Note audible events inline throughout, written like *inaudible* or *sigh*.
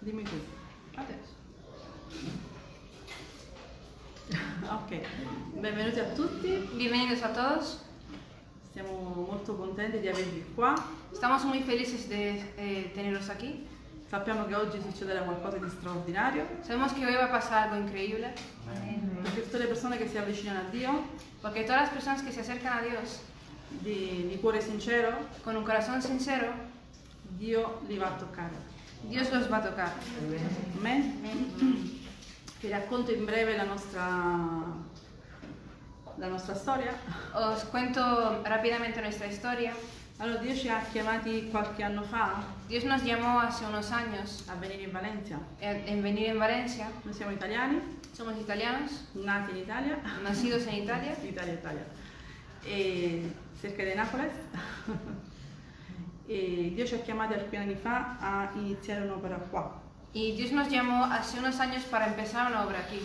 Dimmi. Tu. Adesso. Ok, benvenuti a tutti. Bienvenidos a todos. Siamo molto contenti di avervi qua. Estamos muy felices de eh, tenerlos aquí. Sappiamo che oggi succederà qualcosa di straordinario Sabemos que hoy va a pasar algo increíble, perché tutte le persone che si avvicinano a Dio porque todas las personas que se acercan a Dios di, di cuore sincero, con un corazón sincero, Dio li va a toccare. Dios los va a tocar. Amen? Vi racconto in breve la nostra, la nostra storia. Os cuento rápidamente nuestra historia. Allora, Dio ci ha chiamati qualche anno fa Dios nos llamó hace unos años a venire in Valencia. en, en venir en Valencia. Noi siamo italiani, Somos italianos, nati in Italia, nacidos en Italia, *laughs* Italia, Italia, e cerca di Napoli. *laughs* e Dio ci ha chiamati alcuni anni fa a iniziare un'opera qua. y Dios nos llamó hace unos años para empezar una obra aquí,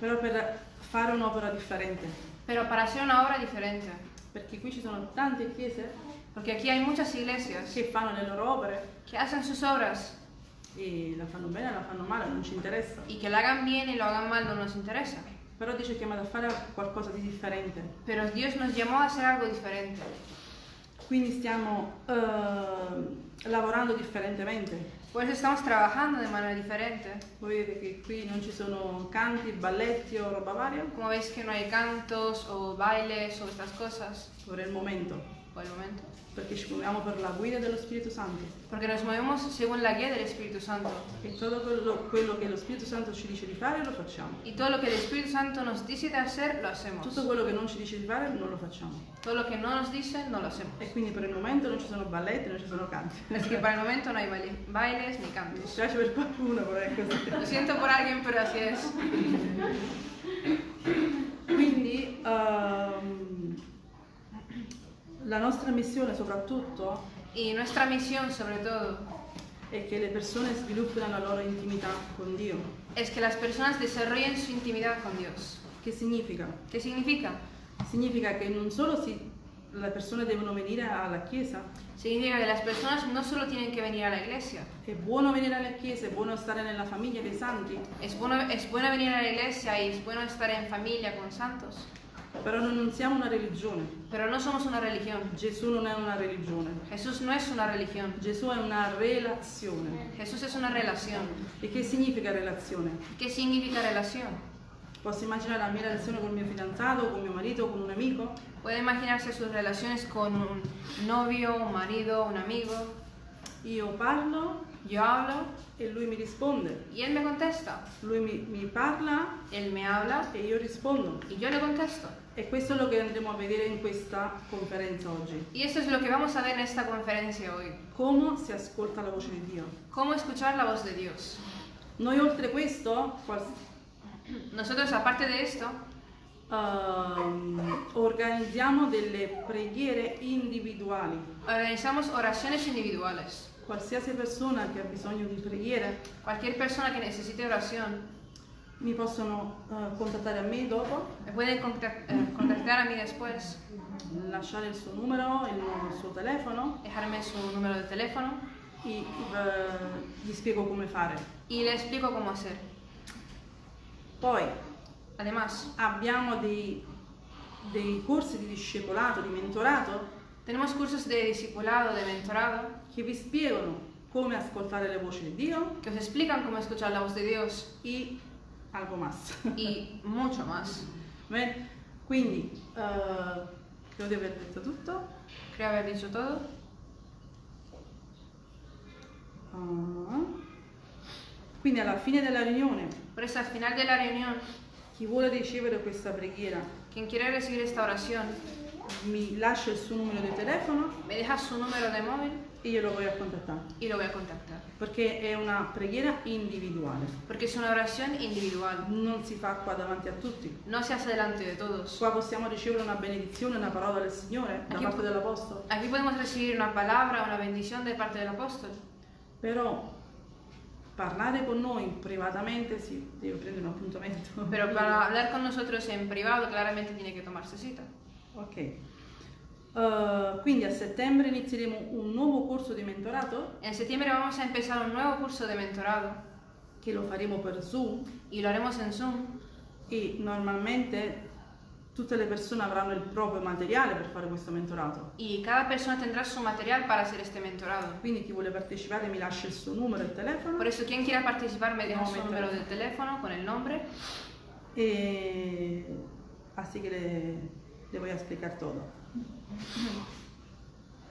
Però per fare un'opera differente, pero para hacer una obra diferente, perché qui ci sono tante chiese porque aquí hay muchas iglesias che fanno le loro opere que hacen sus obras e la fanno bene, la fanno male, non ci interessa. y que la hagan bien y lo hagan mal no nos interesa. Però Dio ci ha chiamato a fare qualcosa di differente. Pero Dios nos llamó a hacer algo diferente. Quindi stiamo eh, lavorando differentemente. Por eso estamos trabajando de manera diferente. Voi vedete che qui non ci sono canti, balletti o roba varia Como veis que no hay cantos o bailes o estas cosas per il momento, por el momento. Perché ci muoviamo per la guida dello Spirito Santo. Porque nos movemos según la guía del Espíritu Santo. E tutto quello, quello che lo Spirito Santo ci dice di fare lo facciamo. Y todo lo que el Espíritu Santo nos dice de hacer, lo hacemos. Tutto quello che non ci dice di fare non lo facciamo. Todo lo que no nos dice, no lo hacemos. E quindi per il momento non ci sono balletti, non ci sono canti. Es que para el momento no hay baile- bailes ni Mi cantos. dispiace per qualcuno, però è così. Lo siento por alguien, pero así es. Quindi ehm, la nostra missione soprattutto Y nuestra misión, sobre todo, è che le persone sviluppino la loro intimità con Dio. es que las personas desarrollen su intimidad con Dios. Che significa? ¿Qué significa? Significa che non solo si- le persone devono venire alla chiesa, Significa que las personas no solo tienen que venir a la iglesia, è buono venire alla chiesa, è buono stare nella famiglia dei santi, es bueno, es bueno venir a la iglesia y es bueno estar en familia con santos, però noi non siamo una religione. pero no somos una religión. Gesù non è una religione, Jesús no es una religión, Gesù è una relazione. Jesús es una relación. E che significa relazione? ¿Qué significa relación? Posso immaginare la mia relazione con il mio fidanzato, con mio marito, con un amico? Puede imaginarse sus relaciones con un novio, un marido, un amigo. Io parlo Yo hablo e lui mi risponde. y él me contesta. Lui mi, mi parla Él me habla e io rispondo. y yo le contesto. E questo è quello che andremo a vedere in questa conferenza oggi. Y esto es lo que vamos a ver en esta conferencia hoy. Come si ascolta la voce di Dio. Cómo escuchar la voz de Dios. Noi oltre questo Nosotros, aparte de esto, ehm, organizziamo delle preghiere individuali. organizamos oraciones individuales. Qualsiasi persona che ha bisogno di preghiere Cualquier persona que necesite oración mi possono eh, contattare a me dopo, me puede contact- contactar a mí después, lasciare il suo numero, il, suo telefono? Dejarme su número de teléfono e eh, gli spiego come fare. y le explico cómo hacer. Poi Además, abbiamo dei, dei corsi di discepolato, di mentorato? tenemos cursos de discipulado, de mentorado, che vi spiegano come ascoltare le voci di Dio? que os explican cómo escuchar la voz de Dios. E algo más. y mucho más. Bene? Quindi, eh, credo di aver detto tutto. Creo haber dicho todo. Ah. Quindi alla fine della riunione, Por eso, al final de la reunión, chi vuole ricevere questa preghiera quien quiere recibir esta oración, mi lascia il suo numero di telefono me deja su número de móvil e io lo voglio a contattare. y lo voy a contactar. Perché è una preghiera individuale. Porque es una oración individual. Non si fa qua davanti a tutti. No se hace delante de todos. Qua possiamo ricevere una benedizione, una parola del Signore da Aquí- parte dell'Apostolo. Aquí podemos recibir una palabra, una bendición de parte del apóstol. Però parlare con noi privatamente si deve prendere un appuntamento. Pero *laughs* para hablar con nosotros en privado, claramente tiene que tomarse cita. Ok. Eh, quindi a settembre inizieremo un nuovo corso di mentorato En septiembre vamos a empezar un nuevo curso de mentorado che lo faremo per Zoom y lo haremos en Zoom. e normalmente tutte le persone avranno il proprio materiale per fare questo mentorato. Y cada persona tendrá su material para hacer este mentorado. Quindi chi vuole partecipare mi lascia il suo numero e telefono Por eso, quien quiera participar me deja No, su me número de interesa. teléfono con el nombre. e así que le, le voy a explicar todo.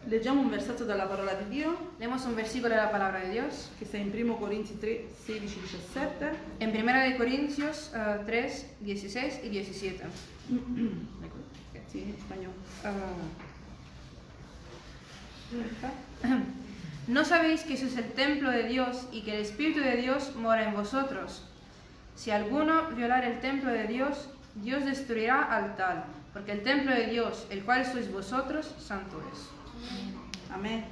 Leggiamo un versetto dalla parola di Dio Leemos un versículo de la palabra de Dios. che sta in 1 Corinzi 3, 16, 17. En 1 de Corintios eh, 3, 16 y 17. Sì, in spagnolo. ¿No sabéis que sois el templo de Dios y que el Espíritu de Dios mora en vosotros? Si alguno violar el templo de Dios, Dios destruirá al tal, porque el templo de Dios, el cual sois vosotros, santo es. Amen.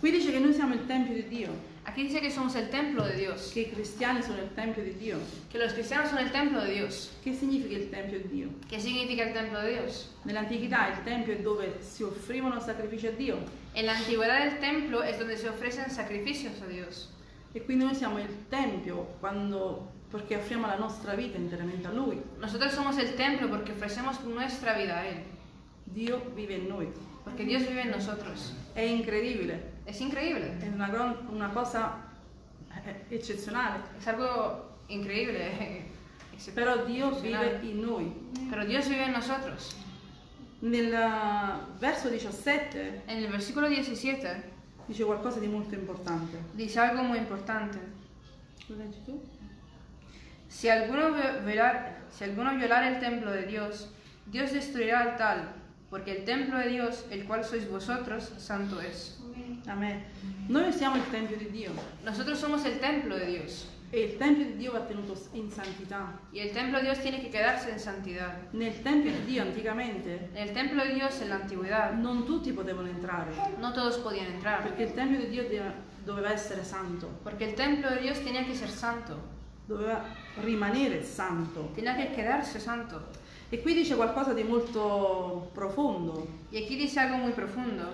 Qui dice che noi siamo il Tempio di Dio, Aquí dice que somos el templo de Dios, che i cristiani sono il Tempio di Dio. que los cristianos son el templo de Dios. Che significa il Tempio di Dio? ¿Qué significa el templo de Dios? Nell'antichità il Tempio è dove si offrivano sacrifici a Dio En la antigüedad el templo es donde se ofrecen sacrificios a Dios. e quindi noi siamo il Tempio quando, perché offriamo la nostra vita interamente a Lui. Nosotros somos el templo porque ofrecemos nuestra vida a Él, Dio vive in noi. porque Dios vive en nosotros. È incredibile, Es increíble, è una, una cosa eh, eccezionale, es algo increíble. però Dio Eccezionale. vive in noi. Pero Dios vive en nosotros. Nel eh, verso 17 En el versículo 17 dice qualcosa di molto importante. dice algo muy importante. Lo leggi tu? Si alguno vi- violar, si alguno violar el templo de Dios, Dios destruirá al tal, porque el templo de Dios, el cual sois vosotros, santo es. Amen. Noi siamo il Tempio di Dio Nosotros somos el templo de Dios. e il Tempio di Dio va tenuto in santità. Y el templo de Dios tiene que quedarse en santidad. Nel Tempio di Dio anticamente En el templo de Dios en la antigüedad non tutti potevano entrare no todos podían entrar, perché il Tempio di Dio doveva essere santo, porque el templo de Dios tenía que ser santo, doveva rimanere santo. tenía que quedarse santo. E qui dice qualcosa di molto profondo, Y aquí dice algo muy profundo,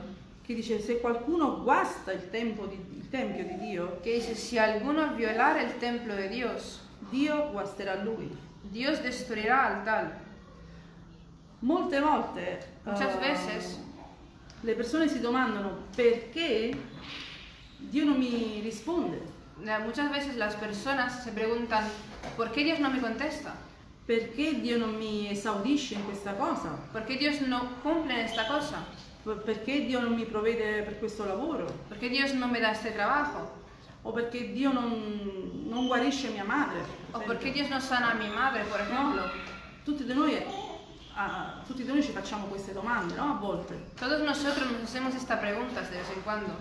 che dice se qualcuno guasta il, tempo di- il Tempio di Dio, que dice, si alguno violar el templo de Dios, Dio guasterà lui. Dios destruirá al tal. Molte volte Muchas eh, veces le persone si domandano perché Dio non mi risponde, Muchas veces las personas se preguntan, ¿por qué Dios no me contesta? perché Dio non mi esaudisce in questa cosa, ¿Por qué Dios no cumple en esta cosa? Per- perché Dio non mi provvede per questo lavoro, ¿Por qué Dios no me da este trabajo? o perché Dio non, non guarisce mia madre. ¿O per por qué esempio. Dios no sana a mi madre, por ejemplo? Tutti di noi, ah, tutti noi ci facciamo queste domande, no? A volte. Todos nosotros nos hacemos estas preguntas de vez en cuando.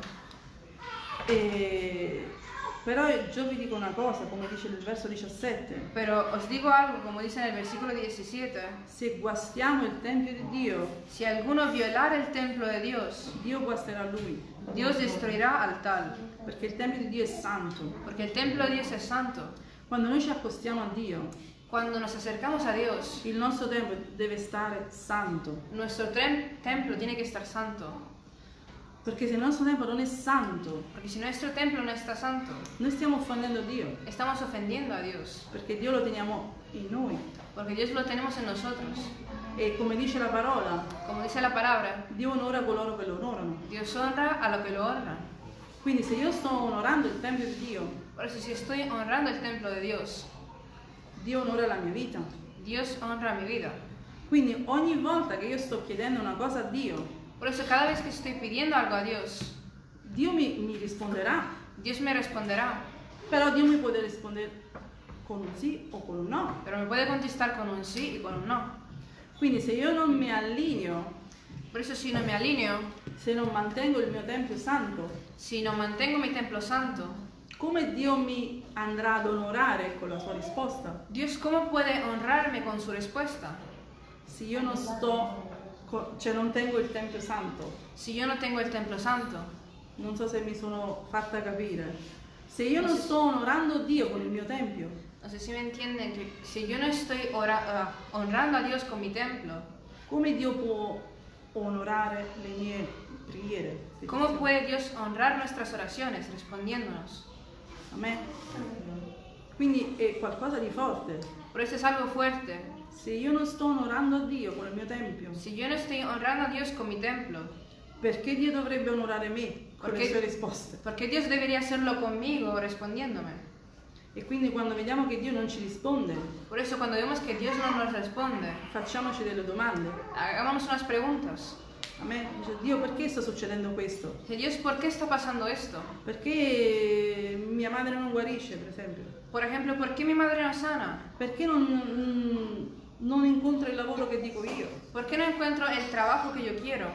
E- Però io vi dico una cosa, come dice il verso 17, Pero os digo algo, como dice en el versículo 17, se guastiamo il Tempio di Dio, si alguno violar el templo de Dios, Dio guasterà lui, Dios destruirá al tal, perché il Tempio di Dio è santo. porque el templo de Dios es santo. Quando noi ci accostiamo a Dio, Cuando nos acercamos a Dios, il nostro tempio deve stare santo, nuestro templo tiene que estar santo, perché se il nostro tempio non è santo, porque si nuestro templo no está santo, noi stiamo offendendo Dio, estamos ofendiendo a Dios, perché Dio lo teniamo in noi. porque Dios lo tenemos en nosotros. E come dice la parola, Como dice la palabra, Dio onora coloro che lo onorano. Dios honra a lo que lo honra. Quindi se io sto onorando il Tempio di Dio, Por eso si estoy honrando el templo de Dios, Dio onora la mia vita. Dios honra mi vida. Quindi ogni volta che io sto chiedendo una cosa a Dio, Por eso cada vez que estoy pidiendo algo a Dios, Dio mi, mi risponderà, Dios me responderá, però Dio mi può rispondere con un sì o con un no. pero me puede contestar con un sí y con un no. Quindi se io non mi allineo, Por eso si no me alineo, se non mantengo il mio Tempio santo, si no mantengo mi templo santo, come Dio mi andrà ad onorare con la sua risposta? Dios cómo puede honrarme con su respuesta Se io non sto, cioè non tengo il Tempio santo. si yo no tengo el templo santo? Non so se mi sono fatta capire. Se io non sto onorando Dio con il mio Tempio, No sé si me entienden que si yo no estoy ora- ah, honrando a Dios con mi templo, come Dio può onorare le mie preghiere? ¿Cómo puede Dios honrar nuestras oraciones respondiéndonos? Amen. Quindi è qualcosa di forte. Por eso es algo fuerte. Se io non sto onorando Dio con il mio tempio, Si yo no estoy honrando a Dios con mi templo, perché Dio dovrebbe onorare me con le Perché- sue risposte? ¿por qué Dios debería hacerlo conmigo respondiéndome? E quindi quando vediamo che Dio non ci risponde, Por eso cuando vemos que Dios no nos responde, facciamoci delle domande. hagámonos unas preguntas. Amen. Dio, perché sta succedendo questo? Dios. Perché mia madre non guarisce, per esempio? Por ejemplo, ¿por qué mi madre no sana? Perché non, non incontra il lavoro che dico io? ¿Por qué no encuentro el trabajo que yo quiero?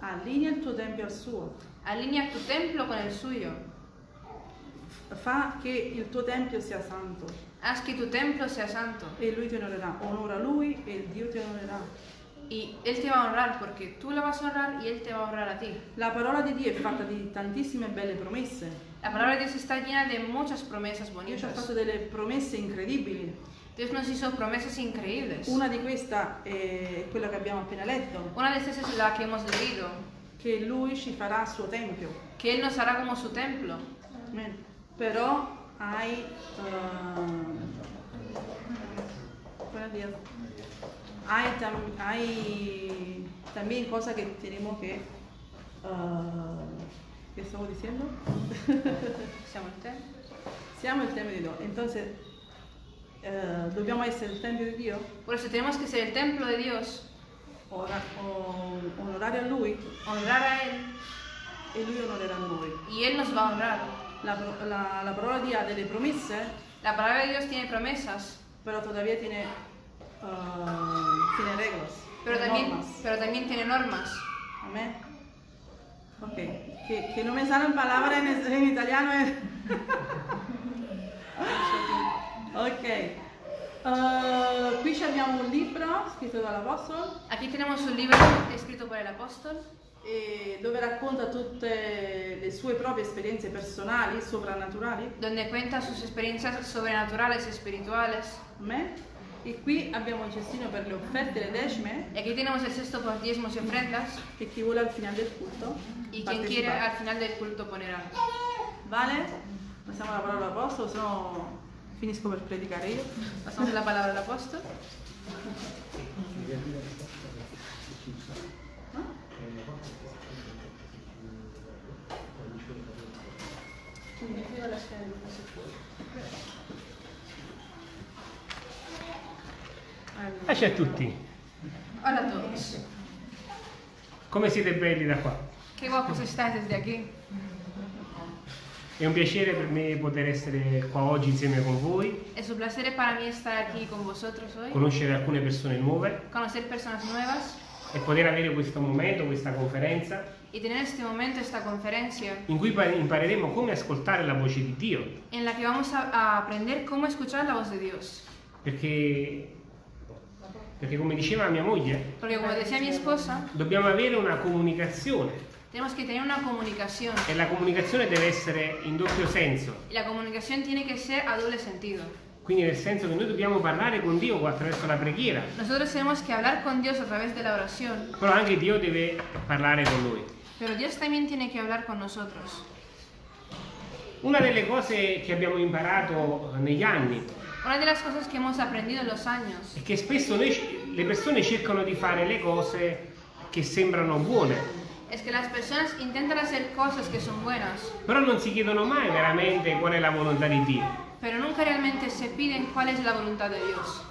Allinea il tuo tempio al suo. Alinea tu templo con el suyo. Fa che il tuo tempio sia santo Haz que tu templo sea santo. e lui ti onorerà. Onora lui e il Dio ti onorerà. Y Él te va a honrar porque tú lo vas a honrar y Él te va a honrar a ti. La parola di Dio è fatta di tantissime belle promesse. La palabra de Dios está llena de muchas promesas Dio ci ha fatto bonitas. delle promesse incredibili. Dios nos hizo promesas increíbles. Una di queste è quella che abbiamo appena letto, Una de estas es la que hemos leído, che lui ci farà il suo tempio. que Él nos hará como su templo. Amen. Però hai... ehm, días. Hay, tam- hay también cosas que tenemos que... eh, ¿Qué estamos diciendo? Siamo in te? Siamo il Tempio di Dio. Entonces, eh, dobbiamo essere il Tempio di Dio, Por eso tenemos que ser el templo de Dios, ora- o- onorare a Lui honrar a Él e Lui onorerà noi. y Él nos va a honrar. La, pro- la- la parola di Dio ha delle promesse, La palabra de Dios tiene promesas, però todavía tiene, eh, tiene reglas, pero también, normas. pero también tiene normas. Amén. Ok, que, que no me salen palabras en, en italiano. eh. *laughs* ok, Eh, qui abbiamo un libro scritto dall'Apostolo Aquí tenemos un libro escrito por el apóstol dove racconta tutte le sue proprie esperienze personali, soprannaturali. donde cuenta sus experiencias sobrenaturales y espirituales. Amén. E qui abbiamo il cestino per le offerte e le decime Y aquí tenemos el sexto por diezmos y ofrendas che chi vuole al finale del culto y quien quiere al final del culto poner algo. Vale? Passiamo la parola all'Apostolo, se no finisco per predicare io. *laughs* Pasamos la palabra al apóstol. Pace a tutti, Hola a todos. come siete belli da qua? Qué guapos estáis desde aquí. È un piacere per me poter essere qua oggi insieme con voi, Es un placer para mí estar aquí con vosotros hoy, conoscere alcune persone nuove. Conocer personas nuevas. E poter avere questo momento, questa conferenza. Y tener este momento, esta conferencia, in cui pa- impareremo come ascoltare la voce di Dio, en la que vamos a, a aprender cómo escuchar la voz de Dios. perché, perché come diceva mia moglie, Porque como decía mi esposa, dobbiamo avere una comunicazione tenemos que tener una comunicación. e la comunicazione deve essere in doppio senso, la comunicación tiene que ser a doble sentido. quindi nel senso che noi dobbiamo parlare con Dio attraverso la preghiera, Nosotros tenemos que hablar con Dios a través de la oración, però anche Dio deve parlare con noi. pero Dios también tiene que hablar con nosotros. Una delle cose che abbiamo imparato negli anni Una de las cosas que hemos aprendido en los años è che spesso noi- le persone cercano di fare le cose che sembrano buone, es que las personas intentan hacer cosas que son buenas, però non si chiedono mai veramente qual è la volontà di Dio. pero nunca realmente se piden cuál es la voluntad de Dios.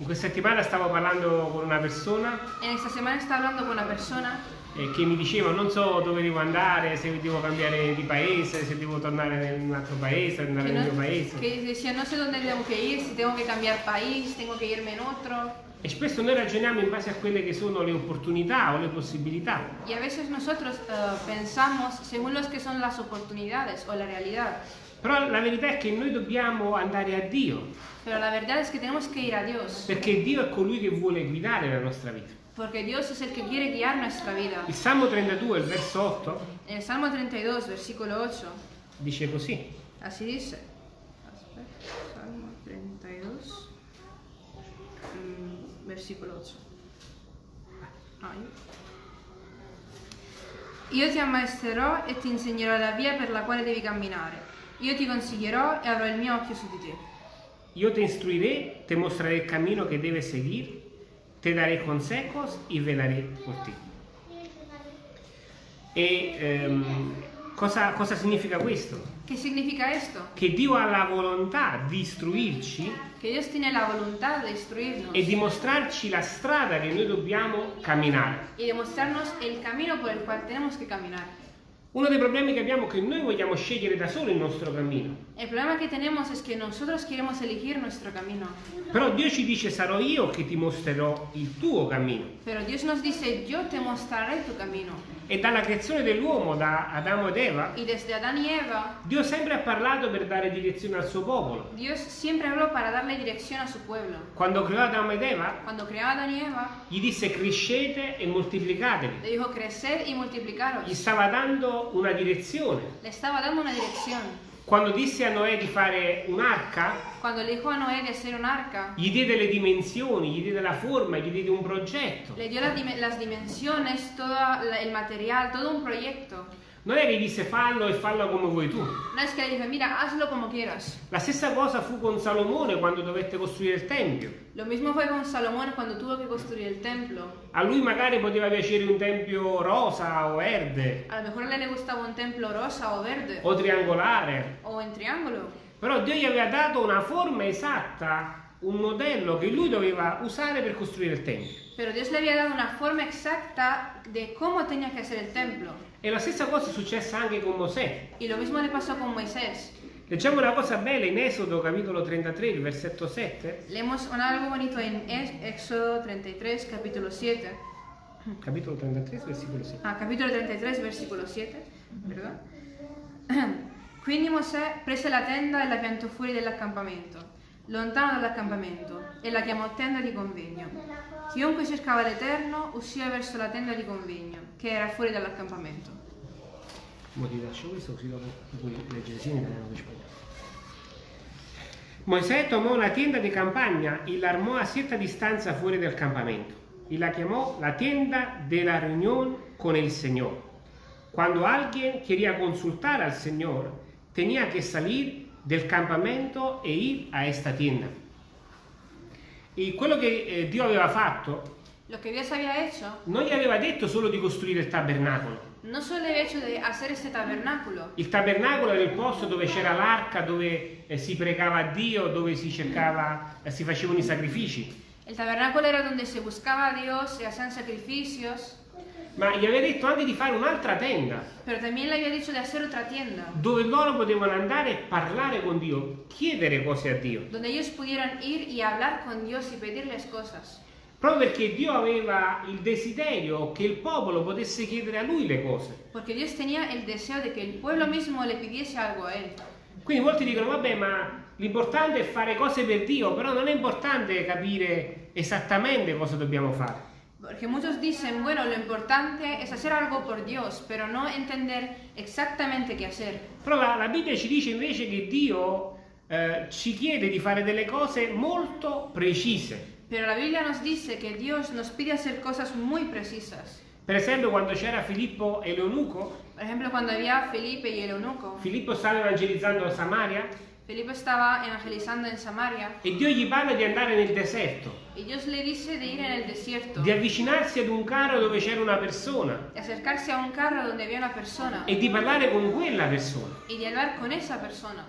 In questa settimana stavo parlando con una persona En esta semana está hablando con una persona eh, che mi diceva non so dove devo andare, se devo cambiare di paese, se devo tornare in un altro paese, andare que, nel mio no- paese. que decía no sé dónde tengo que ir, si tengo que cambiar país, tengo que irme en otro. E spesso noi ragioniamo in base a quelle che sono le opportunità o le possibilità. Y a veces nosotros eh, pensamos según los que son las oportunidades o la realidad. Però la verità è che noi dobbiamo andare a Dio, Pero la verdad es que tenemos que ir a Dios, perché Dio è colui che vuole guidare la nostra vita. porque Dios es el que quiere guiar nuestra vida. Il Salmo 32, il verso 8, En el Salmo 32, versículo 8, dice così. así dice. Espera, Salmo 32, mm, versículo 8. Ah, io. Io ti ammaestrerò e ti insegnerò la via per la quale devi camminare. Io ti consiglierò e avrò il mio occhio su di te. Yo te instruiré, te mostraré el camino que debes seguir, te daré consejos y velaré por ti. E ehm, cosa, cosa significa questo? ¿Qué significa esto? Che Dio ha la volontà di istruirci Que Dios tiene la voluntad de instruirnos e di mostrarci la strada che noi dobbiamo camminare. mostrarnos el camino por el cual tenemos que caminar. Uno dei problemi che abbiamo è che noi vogliamo scegliere da soli il nostro cammino. El problema que tenemos es que nosotros queremos elegir nuestro camino, Però Dio ci dice sarò io che ti mostrerò il tuo cammino. pero Dios nos dice, yo te mostraré tu camino. E dalla creazione dell'uomo, da Adamo ed Eva, Eva, Dio sempre ha parlato per dare direzione al suo popolo. Quando creò Adamo ed Eva, Eva, gli disse crescete e moltiplicatevi. le dijo Gli stava dando una direzione. Le estaba dando una dirección. Quando disse a Noè di fare un'arca, Cuando le dijo a Noé de hacer un arca, gli diede le dimensioni, gli diede la forma, gli diede un progetto. le dio las, dim- las dimensiones, todo la- el material, todo un proyecto. Non è che gli disse fallo e fallo come vuoi tu. No es que le dije, mira, hazlo como quieras. La stessa cosa fu con Salomone quando dovette costruire il Tempio. Lo mismo fue con Salomón cuando tuvo que construir el templo. A lui magari poteva piacere un tempio rosa o verde A lo mejor le gustaba un templo rosa o verde o triangolare, o en triángulo. però Dio gli aveva dato una forma esatta, un modello che lui doveva usare per costruire il Tempio. Pero Dios le había dado una forma exacta de cómo tenía que hacer el templo. E la stessa cosa è successa anche con Mosè. Y lo mismo le pasó con Moisés. Leggiamo una cosa bella in Esodo capitolo 33, il versetto 7. Leemos un algo bonito en Ex- Éxodo 33, capítulo 7. Capitolo 33, versicolo 7. Ah, capitolo 33, versicolo 7. Perdón. *clears throat* Quindi Mosè prese la tenda e la piantò fuori dell'accampamento, lontano dall'accampamento, e la chiamò tenda di convegno. Chiunque cercava l'Eterno usciva verso la tenda di convegno, che era fuori dall'accampamento. Mo ti lascio questo così dopo puoi leggere sia in italiano che in spagnolo. Mosè tomò una tienda di campagna e la armò a cierta distanza fuori del campamento y la llamó la tienda de la reunión con el Señor. Cuando alguien quería consultar al Señor, tenía que salir del campamento e ir a esta tienda. E quello che eh, Dio aveva fatto Lo que Dios había hecho, non gli aveva detto solo di costruire il tabernacolo. No solo había hecho de hacer este tabernáculo. Il tabernacolo era il posto dove c'era l'arca, dove eh, si pregava a Dio, dove si cercava, eh, si facevano i sacrifici. El tabernáculo era donde se buscaba a Dios, se hacían sacrificios, Ma gli aveva detto anche di fare un'altra tenda, pero también le había dicho de hacer otra tienda, dove loro potevano andare e parlare con Dio, chiedere cose a Dio. donde ellos pudieran ir y hablar con Dios y pedirles cosas. Proprio perché Dio aveva il desiderio che il popolo potesse chiedere a lui le cose. Porque Dios tenía el deseo de que el pueblo mismo le pidiese algo a Él. Quindi molti dicono, vabbè, ma l'importante è fare cose per Dio, però non è importante capire esattamente cosa dobbiamo fare. Porque muchos dicen, bueno, lo importante es hacer algo por Dios, pero no entender exactamente qué hacer. Però la, la Bibbia ci dice invece che Dio eh, ci chiede di fare delle cose molto precise. Pero la Biblia nos dice que Dios nos pide hacer cosas muy precisas. Per esempio, quando c'era Filippo e l'eunuco, Por ejemplo, cuando había Felipe y el eunuco, Filippo stava evangelizzando Samaria Felipe estaba evangelizando en Samaria e Dio gli parla di andare nel deserto, y Dios le dice de ir en el desierto, di avvicinarsi ad un carro dove c'era una persona de acercarse a un carro donde había una persona e di parlare con quella persona. y de hablar con esa persona.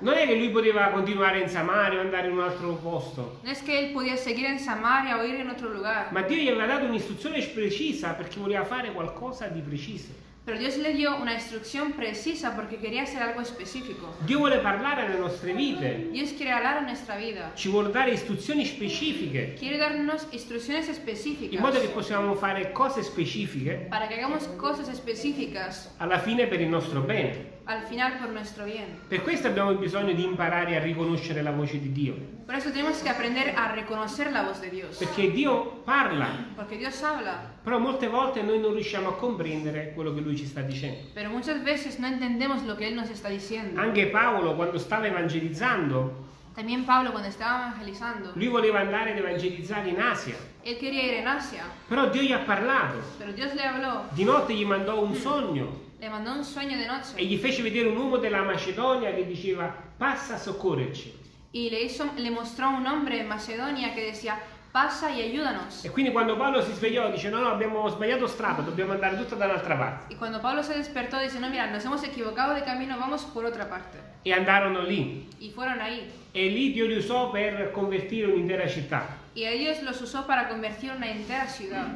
Non è che lui poteva continuare in Samaria o andare in un altro posto, No es que él podía seguir en Samaria o ir en otro lugar, ma Dio gli aveva dato un'istruzione precisa perché voleva fare qualcosa di preciso. pero Dios le dio una instrucción precisa porque quería hacer algo específico. Dio vuole parlare alle nostre vite, Dios quiere hablar a nuestra vida, ci vuole dare istruzioni specifiche. Quiere darnos instrucciones in modo específicas che possiamo fare cose specifiche para que hagamos cosas específicas. alla fine per il nostro bene. Al final por nuestro bien. Per questo abbiamo bisogno di imparare a riconoscere la voce di Dio, Por eso tenemos que aprender a reconocer la voz de Dios, perché Dio parla, porque Dios habla, però molte volte noi non riusciamo a comprendere quello che lui ci sta dicendo. pero muchas veces no entendemos lo que Él nos está diciendo. Anche Paolo quando stava evangelizzando También Pablo cuando estaba evangelizando, Lui voleva andare ad evangelizzare in Asia, él quería ir en Asia, però Dio gli ha parlato. pero Dios le habló, Di notte gli mandò un sogno le mandó un sueño de e noche gli fece vedere un uomo della Macedonia che diceva passa a soccorrerci. y le, hizo, le mostró a un hombre en Macedonia que decía, pasa y ayúdanos. E quindi quando Paolo si svegliò dice no no abbiamo sbagliato strada, dobbiamo andare tutta da un'altra parte. Y cuando Pablo se despertó, dice, no, mira, nos hemos equivocado de camino, vamos por otra parte. E andarono lì. Y fueron ahí. E lì Dio li usò per convertire un'intera città. Y a ellos los usó para convertir una entera ciudad.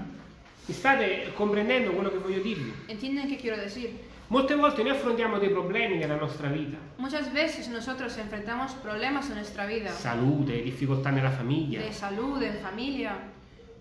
Mi state comprendendo quello che voglio dirvi? ¿Entienden qué quiero decir? Molte volte noi affrontiamo dei problemi nella nostra vita. Muchas veces nosotros enfrentamos problemas en nuestra vida, Salute, difficoltà nella famiglia. de salud, en familia.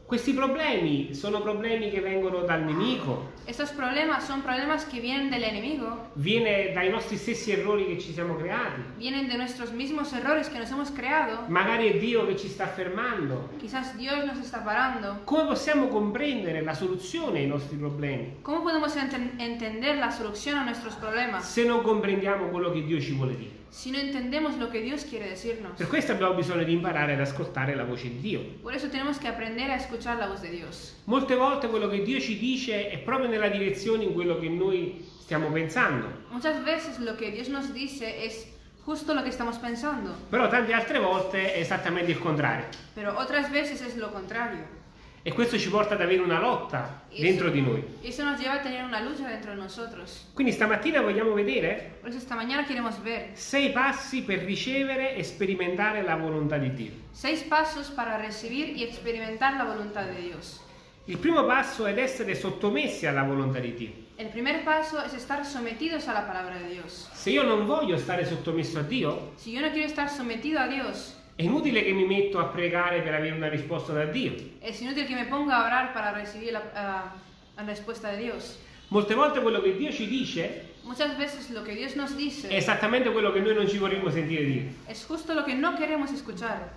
Questi problemi sono problemi che vengono dal nemico, Estos problemas son problemas que vienen del enemigo, viene dai nostri stessi errori che ci siamo creati. vienen de nuestros mismos errores que nos hemos creado. Magari è Dio che ci sta fermando. Quizás Dios nos está parando. Come possiamo comprendere la soluzione ai nostri problemi ¿Cómo podemos enten- entender la solución a nuestros problemas se non comprendiamo quello che Dio ci vuole dire? Si no entendemos lo que Dios quiere decirnos? Per questo abbiamo bisogno di imparare ad ascoltare la voce di Dio. Por eso tenemos que aprender a escuchar la voz de Dios. Molte volte quello che Dio ci dice è proprio nella direzione in quello che noi stiamo pensando, Muchas veces lo que Dios nos dice es justo lo que estamos pensando, però tante altre volte è esattamente il contrario. pero otras veces es lo contrario. E questo ci porta ad avere una lotta Y dentro eso- di noi. eso nos lleva a tener una lucha dentro de nosotros. Quindi stamattina vogliamo vedere Por eso esta mañana queremos ver sei passi per ricevere e sperimentare la volontà di Dio. seis pasos para recibir y experimentar la voluntad de Dios. Il primo passo è essere sottomessi alla volontà di Dio. El primer paso es estar sometidos a la palabra de Dios. Se io non voglio stare sottomesso a Dio, Si yo no quiero estar sometido a Dios, è inutile che mi metto a pregare per avere una risposta da Dio. es inútil que me ponga a orar para recibir la, ah, la respuesta de Dios. Molte volte quello che Dio ci dice Muchas veces lo que Dios nos è dice esattamente quello che noi non ci vorremmo sentire dire. es justo lo que no queremos escuchar.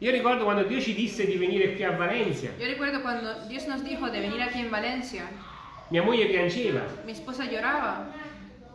Io ricordo quando Dio ci disse di venire qui a Valencia, Yo recuerdo cuando Dios nos dijo de venir aquí en Valencia, mia moglie piangeva. mi esposa lloraba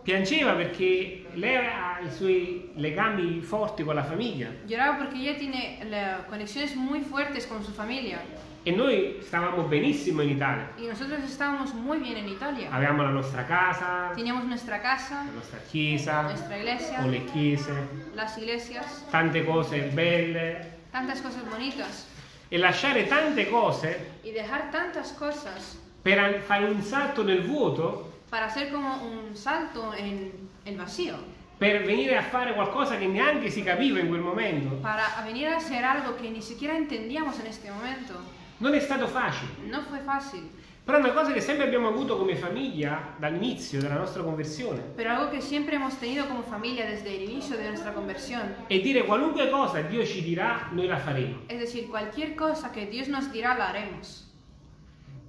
Piangeva perché lei ha i suoi legami forti con la famiglia. Lloraba porque ella tiene la- conexiones muy fuertes con su familia. E noi stavamo benissimo in Italia. y nosotros estábamos muy bien en Italia. Avevamo la nostra casa, Teníamos nuestra casa, la nostra chiesa, nuestra iglesia, o le chiese, las iglesias, tante cose belle. Tantas cosas bonitas. E lasciare tante cose y dejar tantas cosas per fare un salto nel vuoto, para hacer como un salto en el vacío, per venire a fare qualcosa che neanche si capiva in quel momento, para venir a hacer algo que ni siquiera entendíamos en este momento. non è stato facile. No fue fácil, Però è una cosa che sempre abbiamo avuto come famiglia dall'inizio della nostra conversione. pero algo que siempre hemos tenido como familia desde el inicio de nuestra conversión. E dire qualunque cosa Dio ci dirà, noi la faremo. Es decir, cualquier cosa que Dios nos dirá la haremos.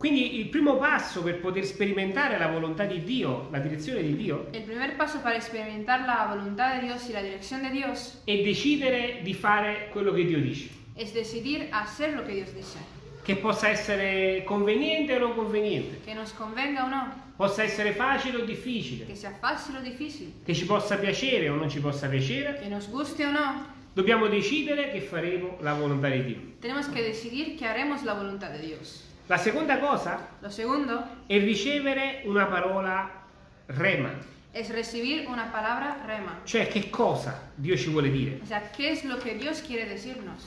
Quindi il primo passo per poter sperimentare la volontà di Dio, la direzione di Dio, El primer paso para experimentar la voluntad de Dios y la dirección de Dios è decidere di fare quello che Dio dice. es decidir hacer lo que Dios dice. Che possa essere conveniente o non conveniente, Que nos convenga o no, possa essere facile o difficile, que sea fácil o difícil, che ci possa piacere o non ci possa piacere, que nos guste o no, dobbiamo decidere che faremo la volontà di Dio. tenemos que decidir que haremos la voluntad de Dios. La seconda cosa Lo segundo è ricevere una parola rema, es recibir una palabra rema. cioè che cosa Dio ci vuole dire. O sea, ¿qué es lo que Dios quiere decirnos?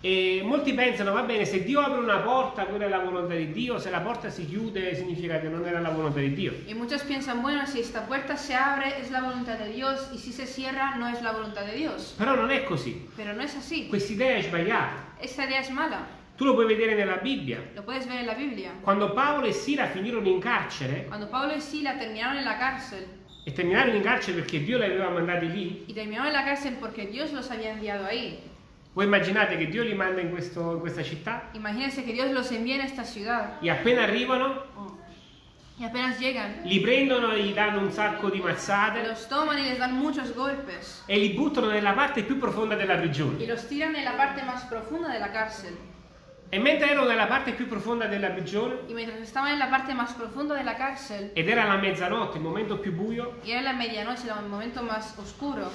E molti pensano, va bene, se Dio apre una porta, quella è la volontà di Dio, se la porta si chiude significa che non era la volontà di Dio. Y muchos piensan, bueno, si esta puerta se abre es la voluntad de Dios y si se cierra no es la voluntad de Dios. Però non è così, Pero no es así. quest'idea è sbagliata. Esta idea es mala. Tu lo puoi vedere nella Bibbia. Lo puedes ver en la Biblia. Quando Paolo e Sila finirono in carcere, Cuando Pablo y Sila terminaron en la cárcel, e terminarono in carcere perché Dio li aveva mandati lì, y terminaron en la cárcel porque Dios los había enviado ahí. voi immaginate che Dio li manda in, questo- in questa città Imagínense que Dios los envía en esta ciudad e appena arrivano y apenas llegan, li prendono e gli danno un sacco di mazzate los toman y les dan muchos golpes e li buttano nella parte più profonda della y prigione. los tiran en la parte más profunda de la cárcel. E mentre erano nella parte più profonda della prigione, Y mientras estaban en la parte más profunda de la cárcel, ed era la mezzanotte, il momento più buio, y era la medianoche, el momento más oscuro,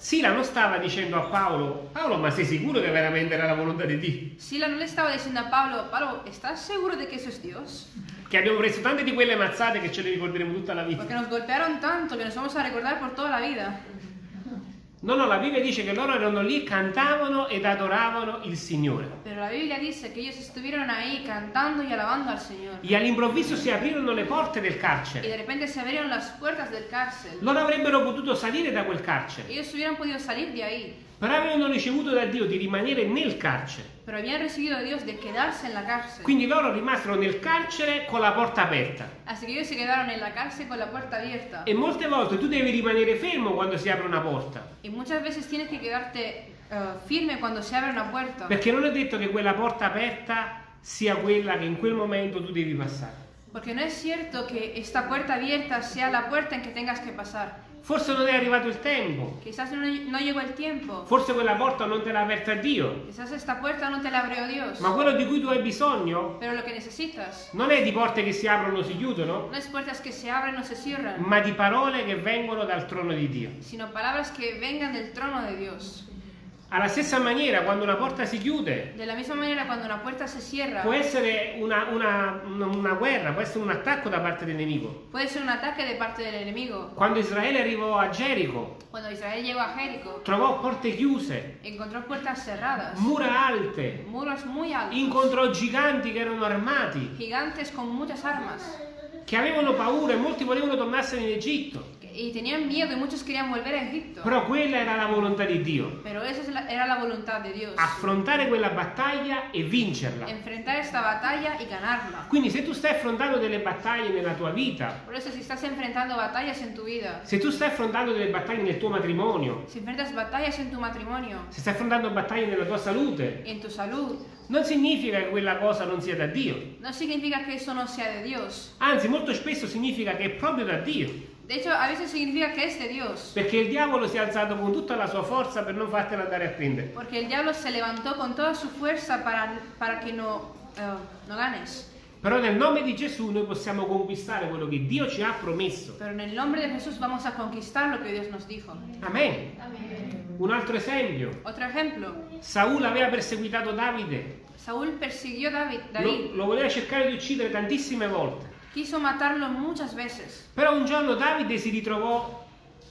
Sila non stava dicendo a Paolo, Paolo, ma sei sicuro che veramente era la volontà di Dio? Sila no le estaba diciendo a Pablo, Pablo, ¿estás seguro de que eso es Dios? Che abbiamo preso tante di quelle mazzate che ce le ricorderemo tutta la vita. Porque nos golpearon tanto que nos vamos a recordar por toda la vida. No, no, la Bibbia dice che loro erano lì, cantavano ed adoravano il Signore. Pero la Biblia dice que ellos estuvieron ahí cantando y alabando al Señor. E all'improvviso si aprirono le porte del Y carcere. de repente se abrieron las puertas del cárcel. Loro avrebbero potuto salire da quel carcere, Ellos hubieran podido salir de ahí, però avevano ricevuto da Dio di rimanere nel carcere. Pero habían recibido a Dios de quedarse en la cárcel. Quindi loro rimasero nel carcere con la porta aperta. Así que ellos se quedaron en la cárcel con la puerta abierta. E molte volte tu devi rimanere fermo quando si apre una porta. Y muchas veces tienes que quedarte eh, firme cuando se abre una puerta. Perché non è detto che quella porta aperta sia quella che in quel momento tu devi passare. Porque no es cierto que esta puerta abierta sea la puerta en que tengas que pasar. Forse non è arrivato il tempo. Quizás no, no llegó el tiempo. Forse quella porta non te l'ha aperta Dio. Quizás esta puerta no te la abrió Dios. Ma quello di cui tu hai bisogno Pero lo que necesitas non è di porte che si aprono o si chiudono, no es puertas que se abren o se cierran, ma di parole che vengono dal trono di Dio. sino palabras que vengan del trono de Dios. Alla stessa maniera, quando una porta si chiude, De la misma manera, cuando una puerta se cierra, può essere una, una- una- guerra, può essere un attacco da parte del nemico. puede ser un ataque de parte del enemigo. Quando Israele arrivò a Gerico, a Jericó, trovò porte chiuse, encontró puertas cerradas, mura alte, muros muy altos, incontrò giganti che erano armati, gigantes con muchas armas, che avevano paura e molti volevano tornarsene in Egitto. Y tenían miedo y muchos querían volver a Egipto. Però quella era la volontà di Dio, Pero esa es la- era la voluntad de Dios, affrontare quella battaglia e vincerla. enfrentar esta batalla y ganarla. Quindi se tu stai affrontando delle battaglie nella tua vita, Por eso si estás enfrentando batallas en tu vida, se tu stai affrontando delle battaglie nel tuo matrimonio, si enfrentas batallas en tu matrimonio, se stai affrontando battaglie nella tua salute, en tu salud, non significa che quella cosa non sia da Dio. no significa que eso no sea de Dios. Anzi, molto spesso significa che è proprio da Dio. De hecho, a veces significa que es de Dios. Perché il diavolo si è alzato con tutta la sua forza per non fartela andare a prendere. Porque el diablo se levantó con toda su fuerza para, para que no, eh, no ganes. Però nel nome di Gesù noi possiamo conquistare quello che Dio ci ha promesso. Pero en el nombre de Jesús vamos a conquistar lo que Dios nos dijo. Amen. Un altro esempio. Otro ejemplo. Saul aveva perseguitato Davide. Saúl persiguió a David. Lo, David. lo voleva cercare di uccidere tantissime volte. Quiso matarlo muchas veces. Però un giorno Davide si ritrovò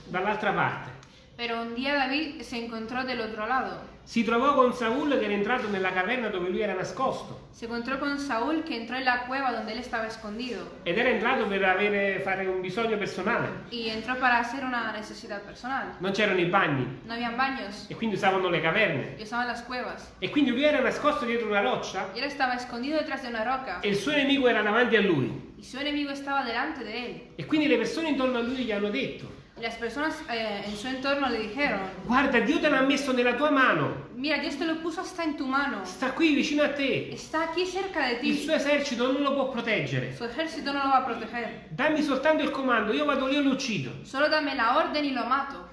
dall'altra parte. Pero un día David se encontró del otro lado. Si trovò con Saul che era entrato nella caverna dove lui era nascosto. Se encontró con Saúl que entró en la cueva donde él estaba escondido. Ed era entrato per avere, fare un bisogno personale. Y entró para hacer una necesidad personal. Non c'erano i bagni No habían baños. e quindi usavano le caverne. Y usaban las cuevas. E quindi lui era nascosto dietro una roccia Y él estaba escondido detrás de una roca. e il suo nemico era davanti a lui. E quindi le persone intorno a lui gli hanno detto, las personas eh, en su entorno le dijeron, guarda Dio te l'ha messo nella tua mano, mira, Dios te lo puso hasta en tu mano. sta qui vicino a te, Está aquí cerca de il ti. suo esercito non lo può proteggere. Su ejército no lo va a proteger. Dammi soltanto il comando, io vado lì e lo uccido. Solo dame la orden y lo mato.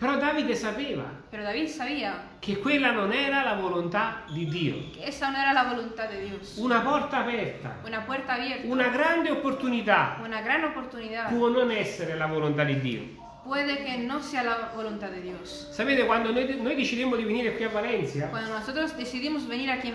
Però Davide sapeva Pero David sabía che quella non era la volontà di Dio. Una porta aperta, Una abierta. una grande opportunità Una gran oportunidad. può non essere la volontà di Dio. Puede que no sea la voluntad de Dios. Sapete, quando noi, noi decidemmo di venire qui a Valencia,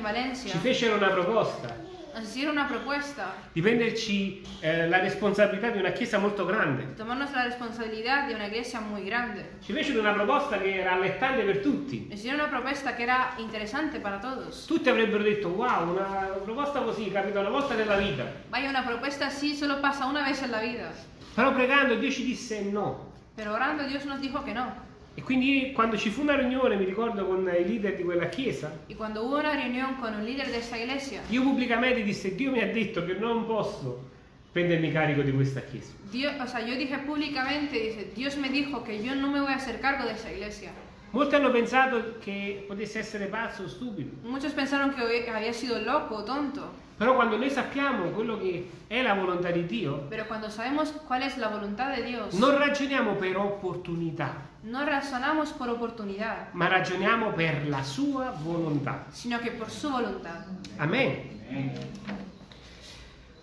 Valencia, ci fecero una proposta hicieron una propuesta di prenderci eh, la responsabilità di una chiesa molto grande. de tomarnos la responsabilidad de una iglesia muy grande. Ci fecero una proposta che era allettante per tutti. Hicieron una propuesta que era interesante para todos. Tutti avrebbero detto, wow, una proposta così, capita una volta nella vita. Vaya, una propuesta así solo pasa una vez en la vida. Però pregando Dio ci disse no. Pero orando Dios nos dijo que no. E quindi quando ci fu una riunione, mi ricordo con i leader di quella chiesa, Y cuando hubo una reunión con un líder de esa iglesia, io pubblicamente disse, Dio mi ha detto che non posso prendermi carico di questa chiesa. Dios, o sea, yo dije públicamente, dice, Dios me dijo que yo no me voy a hacer cargo de esa iglesia. Molti hanno pensato che potesse essere pazzo o stupido. Muchos pensaron que había sido loco o tonto, Però quando noi sappiamo quello che è la volontà di Dio, pero cuando sabemos cuál es la voluntad de Dios, non ragioniamo per opportunità, no razonamos por oportunidad, ma ragioniamo per la sua volontà. sino que por su voluntad. Amen.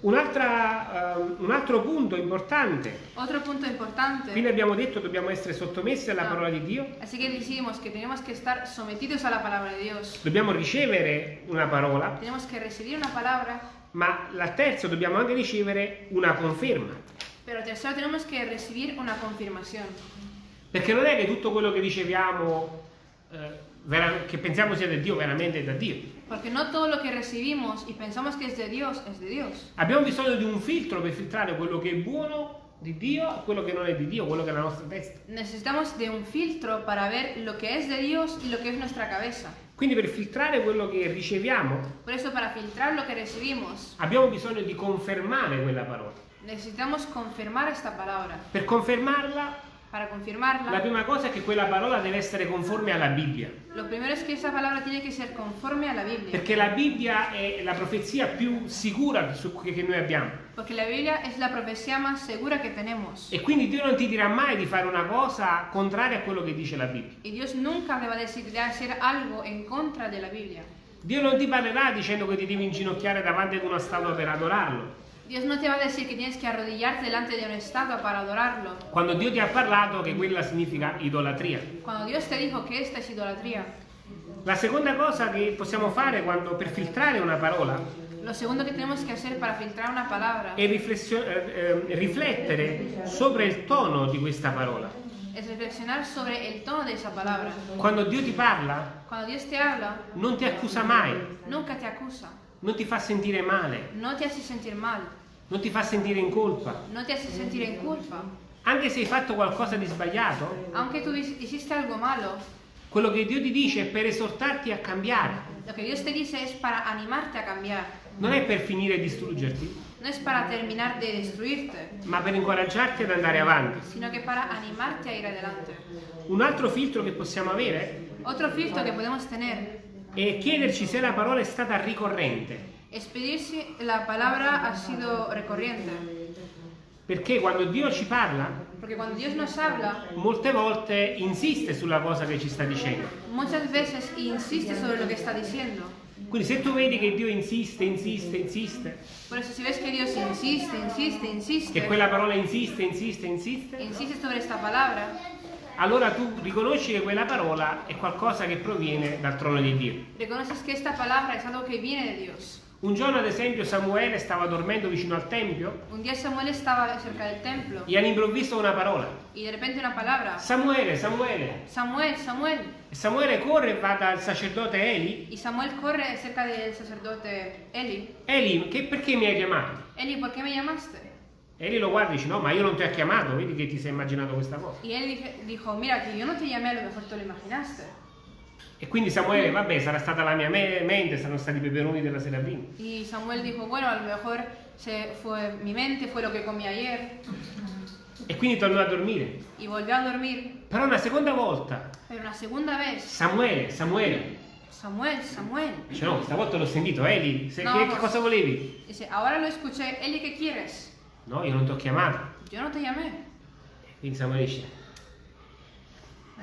Un'altra, ehm, un altro punto importante, Otro punto importante. quindi abbiamo detto dobbiamo essere sottomessi alla Ah. parola di Dio, Así que decimos que tenemos que estar sometidos a la palabra de Dios. dobbiamo ricevere una parola, Tenemos que recibir una palabra, ma la terza dobbiamo anche ricevere una conferma. pero tercero tenemos que recibir una confirmación. Perché non è che tutto quello che riceviamo, eh, che pensiamo sia da Dio, veramente è da Dio. Porque no todo lo que recibimos y pensamos que es de Dios es de Dios. Abbiamo bisogno di un filtro per filtrare quello che è buono di Dio e quello che non è di Dio, quello che è la nostra testa. Necesitamos de un filtro para ver lo que es de Dios y lo que es nuestra cabeza. Quindi per filtrare quello che riceviamo Por eso para filtrar lo que recibimos abbiamo bisogno di confermare quella parola. necesitamos confirmar esta palabra. Per confermarla, Para la confirmarla, prima cosa è che quella parola deve essere conforme alla Bibbia. lo primero es que esa palabra tiene que ser conforme a la Biblia. Perché la Bibbia è la profezia più sicura che noi abbiamo. Porque la Biblia es la profecía más segura que tenemos. E quindi Dio non ti dirà mai di fare una cosa contraria a quello che dice la Bibbia. Y Dios nunca te va a decir de hacer algo en contra de la Biblia. Dio non ti parlerà dicendo che ti devi inginocchiare davanti ad una statua per adorarlo. Dios no te va a decir que tienes que arrodillarte delante de una estatua para adorarlo. Quando Dio ti ha parlato che quella significa idolatria. Cuando Dios te dijo que esta es idolatría. La seconda cosa che possiamo fare quando, per filtrare una parola Lo segundo que tenemos que hacer para filtrar una palabra è eh, eh, riflettere sopra il tono di questa parola. es reflexionar sobre el tono de esa palabra. Quando Dio ti parla, Cuando Dios te habla, non ti accusa mai, nunca te acusa, non ti fa sentire male, no te hace sentir mal, non ti fa sentire in colpa. no te hace sentir en culpa. Anche se hai fatto qualcosa di sbagliato, Aunque tú hiciste algo malo, quello che Dio ti dice è per esortarti a cambiare. lo que Dios te dice es para animarte a cambiar. Non è per finire e distruggerti, No es para terminar de destruirte, ma per incoraggiarti ad andare avanti. sino que para animarte a ir adelante. Un altro filtro che possiamo avere Otro filtro que podemos tener è chiederci se la parola è stata ricorrente. Es pedir si la palabra ha sido recurrente. Perché quando Dio ci parla, Porque cuando Dios nos habla, molte volte insiste sulla cosa che ci sta dicendo. muchas veces insiste sobre lo que está diciendo. Quindi se tu vedi che Dio insiste, insiste, insiste, Por eso si ves que Dios insiste, insiste, insiste, che quella parola insiste, insiste, insiste, insiste sobre esta palabra, allora tu riconosci che quella parola è qualcosa che proviene dal trono di Dio. reconoces que esta palabra es algo que viene de Dios. Un giorno, ad esempio, Samuele stava dormendo vicino al tempio Un día Samuel estaba cerca del templo e all'improvviso una parola. y de repente una palabra, Samuele, Samuele. Samuel, Samuel. E Samuele corre e va dal sacerdote Eli. Y Samuel corre cerca del sacerdote Eli. Eli, che- perché mi hai chiamato? Eli, ¿por qué me llamaste? Eli lo guarda e dice, no, ma io non ti ho chiamato, vedi che ti sei immaginato questa cosa. Y él dije- dijo, mira, que yo no te llamé, a lo mejor te lo imaginaste. E quindi Samuele, vabbè, sarà stata la mia me- mente, saranno stati i peperoni della sera prima. Y Samuel dijo, bueno, a lo mejor se fue mi mente, fue lo que comí ayer. E quindi tornò a dormire. Y volvió a dormir. Però una seconda volta, Pero una segunda vez, Samuele, Samuele, Samuel, Samuel. dice no, stavolta l'ho sentito, Eli, se- No, che, che cosa volevi? Dice, ahora lo escuché, Eli, ¿qué quieres? No, io non ti ho chiamato. Yo no te llamé. Quindi Samuele dice,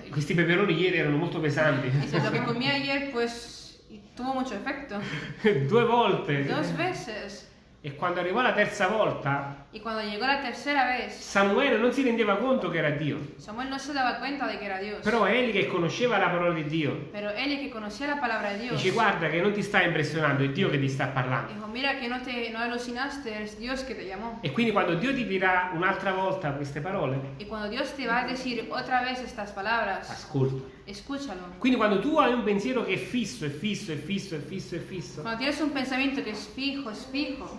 questi peperoni ieri erano molto pesanti. Dice, lo que comí ayer, pues, tuvo mucho efecto. *laughs* Due volte. Dos veces. E quando arrivò la terza volta, Y cuando llegó la tercera vez, Samuele non si rendeva conto che era Dio. Samuel no se daba cuenta de que era Dios. Però Eli che conosceva la parola di Dio, Pero Eli, que conocía la palabra de Dios, dice guarda che non ti sta impressionando, è Dio che ti sta parlando. dijo, mira que no te no alucinaste, es Dios que te llamó. E quindi quando Dio ti dirà un'altra volta queste parole, Y cuando Dios te va a decir otra vez estas palabras, ascolta. escúchalo. Quindi quando tu hai un pensiero che è fisso, è fisso, è fisso, è fisso, è fisso, Cuando tienes un pensamiento que es fijo, es fijo,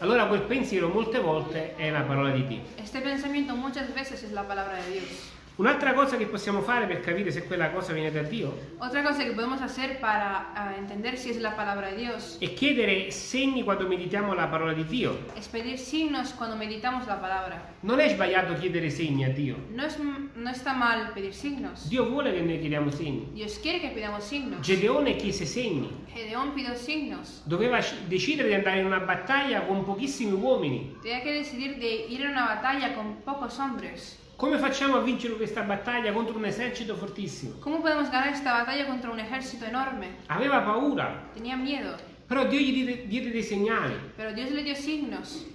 allora quel pensiero molte volte è la parola di Dio. este pensamiento muchas veces es la palabra de Dios. Un'altra cosa che possiamo fare per capire se quella cosa viene da Dio Otra cosa que podemos hacer para ah, entender si es la palabra de Dios è chiedere segni quando meditiamo la parola di Dio. es pedir signos cuando meditamos la palabra. Non è sbagliato chiedere segni a Dio. No, es, no está mal pedir signos. Dio vuole che noi chiediamo segni. Dios quiere que pidamos signos. Gedeone chiese segni. Gedeón pidió signos. Doveva decidere di andare in una battaglia con pochissimi uomini. Tenía que decidir de ir a una batalla con pocos hombres. Come facciamo a vincere questa battaglia contro un esercito fortissimo? ¿Cómo podemos ganar esta batalla contra un ejército enorme? Aveva paura, Tenía miedo, Però Dio gli diede, dei segnali Pero Dios le dio signos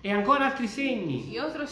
e ancora altri segni e altri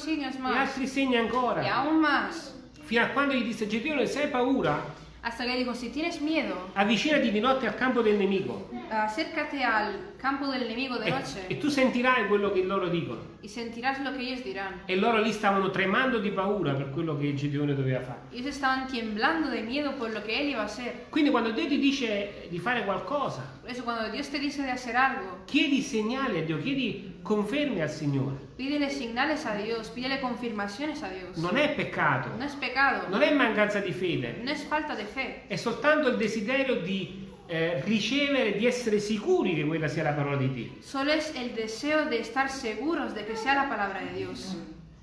segni ancora. aún más. Fino a quando gli disse Gedeone, se hai paura, Hasta que dijo, si tienes miedo, avvicinati di notte al campo del nemico acércate al campo del enemigo de e, noche e tu sentirai quello che loro dicono. y sentirás lo que ellos dirán. E loro lì stavano tremando di paura per quello che Gedeone doveva fare. Ellos estaban temblando de miedo por lo que él iba a hacer. Quindi quando Dio ti dice di fare qualcosa, Por eso cuando Dios te dice de hacer algo, chiedi segnali a Dio, chiedi conferme al Signore. pídele señales a Dios, pídele confirmaciones a Dios. Non è peccato, No es pecado, non è mancanza di fede, no es falta de fe. è soltanto il desiderio di eh, ricevere, di essere sicuri che quella sia la parola di Dio. Solo es el deseo de estar seguros de que sea la palabra de Dios.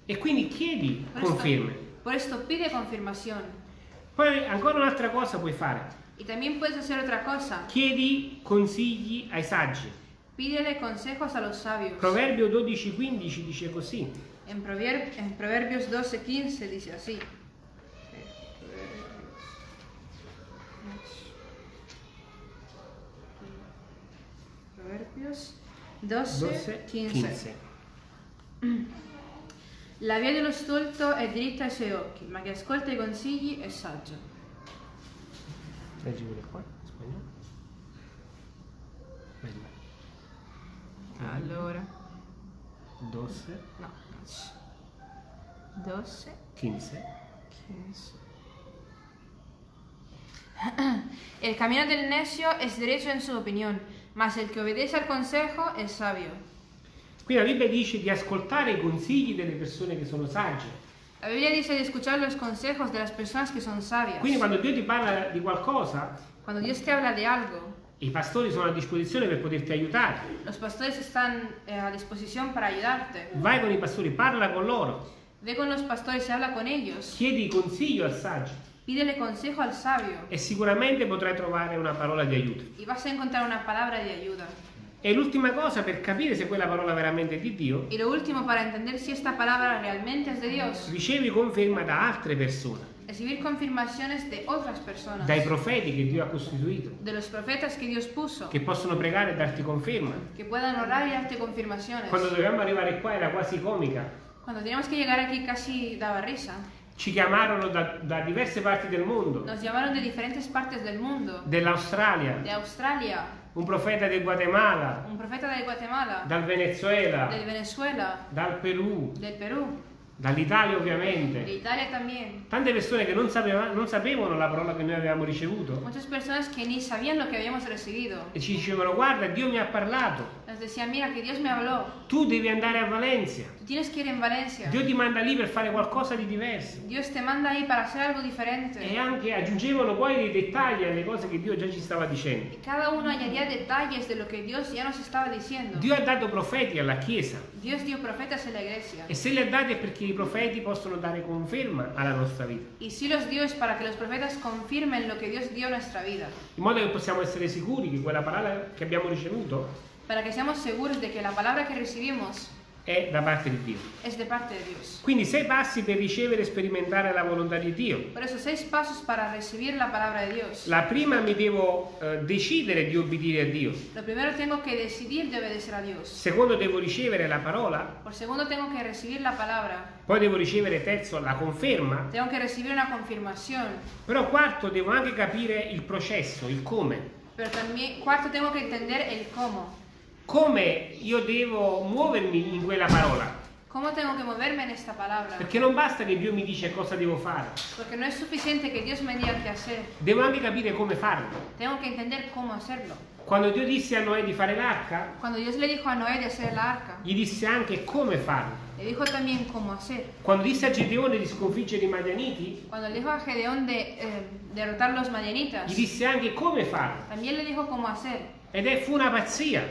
E quindi chiedi Por esto, conferme. por esto pide confirmación. Poi ancora un'altra cosa puoi fare. Y también puedes hacer otra cosa. Chiedi consigli ai saggi. Pídele consejos a los sabios. Proverbio 12:15 dice così. En Proverbios 12:15 dice así. Proverbios 12, 15. 12:15. La via dello stolto è dritta ai suoi occhi, ma chi ascolta i consigli è saggio. Leggi pure qua, in spagnolo. Bella. Allora, 12, no, 12, 15. 15. El camino del necio es derecho en su opinión, mas el que obedece al consejo es sabio. Qui la Bibbia dice di ascoltare i consigli delle persone che sono sagge. La Biblia dice de escuchar los consejos de las personas que son sabias. Quindi quando Dio ti parla di qualcosa, Cuando Dios te habla de algo, i pastori sono a disposizione per poterti aiutare. los pastores están eh, a disposición para ayudarte. Vai con i pastori, parla con loro, Ve con los pastores habla con ellos. chiedi consiglio al saggio Pídele consejo al sabio e sicuramente potrai trovare una parola di aiuto. y vas a encontrar una palabra de ayuda. E l'ultima cosa per capire se quella parola veramente è di Dio, Y lo último, para entender si esta palabra realmente es de Dios, ricevi conferma da altre persone, recibir confirmaciones de otras personas, dai profeti che Dio ha costituito, de los profetas que Dios puso, che possono pregare e darti conferma. que puedan orar y darte confirmaciones. Quando dovevamo arrivare qua era quasi comica. Cuando teníamos que llegar aquí casi daba risa. Ci chiamarono da, da diverse parti del mondo, Nos llamaron de diferentes partes del mundo, dell'Australia, de Australia, un profeta del Guatemala, un profeta de Guatemala, dal Venezuela, del Venezuela, dal Perù, del Perú, dall'Italia ovviamente. Italia también. Tante persone che non, sapeva- non sapevano la parola che noi avevamo ricevuto. Muchas personas que ni sabían lo que habíamos recibido. e ci dicevano guarda Dio mi ha parlato, Nos decían, mira que Dios me habló, tu devi andare a Valencia, tú tienes que ir en Valencia. Dio ti manda lì per fare qualcosa di diverso. Dios te manda ahí para hacer algo E diferente. anche aggiungevano poi dei dettagli alle cose che Dio già ci stava dicendo. Y cada uno añadía detalles de lo que Dios ya nos estaba diciendo. Dio ha dato profeti alla Chiesa Dios dio profetas en la iglesia. e se li ha dati è perché i profeti possono dare conferma alla nostra vita, Y sí los dio es para que los profetas confirmen lo que Dios dio a nuestra vida. in modo che possiamo essere sicuri che quella parola che abbiamo ricevuto Para que seamos seguros de que la palabra que recibimos è da parte di Dio. es de parte de Dios. Quindi sei passi per ricevere e sperimentare la volontà di Dio. La palabra de Dios. La prima mi devo eh, decidere di obbedire a Dio. Lo primero tengo que decidir de obedecer a Dios. Secondo devo ricevere la parola, Por segundo tengo que recibir la palabra. poi devo ricevere terzo la conferma, Tengo que recibir una confirmación. però quarto devo anche capire il processo, il come. Pero también, cuarto, tengo que entender el cómo. Come io devo muovermi in quella parola. ¿Cómo tengo que moverme en esta palabra? Perché non basta che Dio mi dice cosa devo fare, Porque no es suficiente que Dios me diga qué hacer. devo anche capire come farlo. Tengo que entender cómo hacerlo. Quando Dio disse a Noè di fare l'arca, Cuando Dios le dijo a Noé de hacer la arca, gli disse anche come farlo. le dijo también cómo hacer. Quando disse a Gedeone di sconfiggere i Madianiti, Cuando le dijo a Gedeón de eh, derrotar los madianitas, gli disse anche come farlo. también le dijo cómo hacer. Ed è fu una pazzia,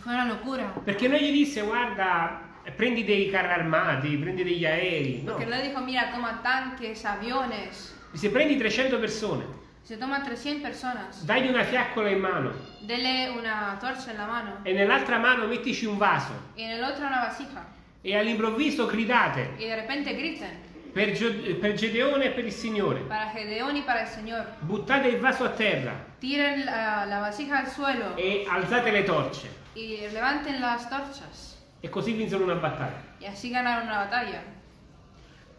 Fue una locura. perché non gli disse guarda, prendi dei carri armati, prendi degli aerei. No, Porque no le dijo, mira, toma tanques, aviones. disse prendi 300 persone, Se toma 300 personas, dagli una fiaccola in mano dele una torcha en la mano e nell'altra mano mettici un vaso el otro una vasija. e all'improvviso gridate Y de repente griten. Per, per Gedeone e per il Signore. Señor. Buttate il vaso a terra Tiren la, la vasija al suelo e alzate le torce. y levanten las torchas. E così vinsero una battaglia. Y así ganaron una batalla.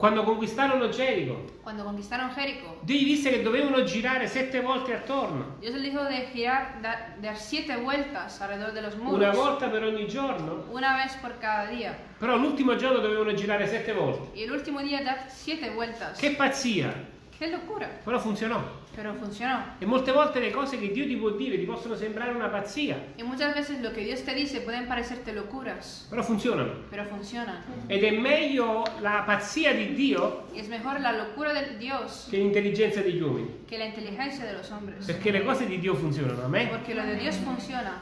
Quando conquistarono Gerico, Cuando conquistaron Jericó, Dio gli disse che dovevano girare sette volte attorno, Dios les dijo de girar, da- dar siete vueltas alrededor de los muros. una volta per ogni giorno, Una vez por cada día. però l'ultimo giorno dovevano girare sette volte. Y el último día dar siete vueltas. Che pazzia! ¡Qué locura! Però funzionò. Pero funcionó. E molte volte le cose che Dio ti può dire ti possono sembrare una pazzia, Y muchas veces lo que Dios te dice pueden parecerte locuras, però funzionano. pero funcionan. Ed è meglio la pazzia di Dio Y es mejor la locura de Dios che l'intelligenza degli uomini, que la inteligencia de los hombres. perché le cose di Dio funzionano, amen? Porque lo de Dios funciona.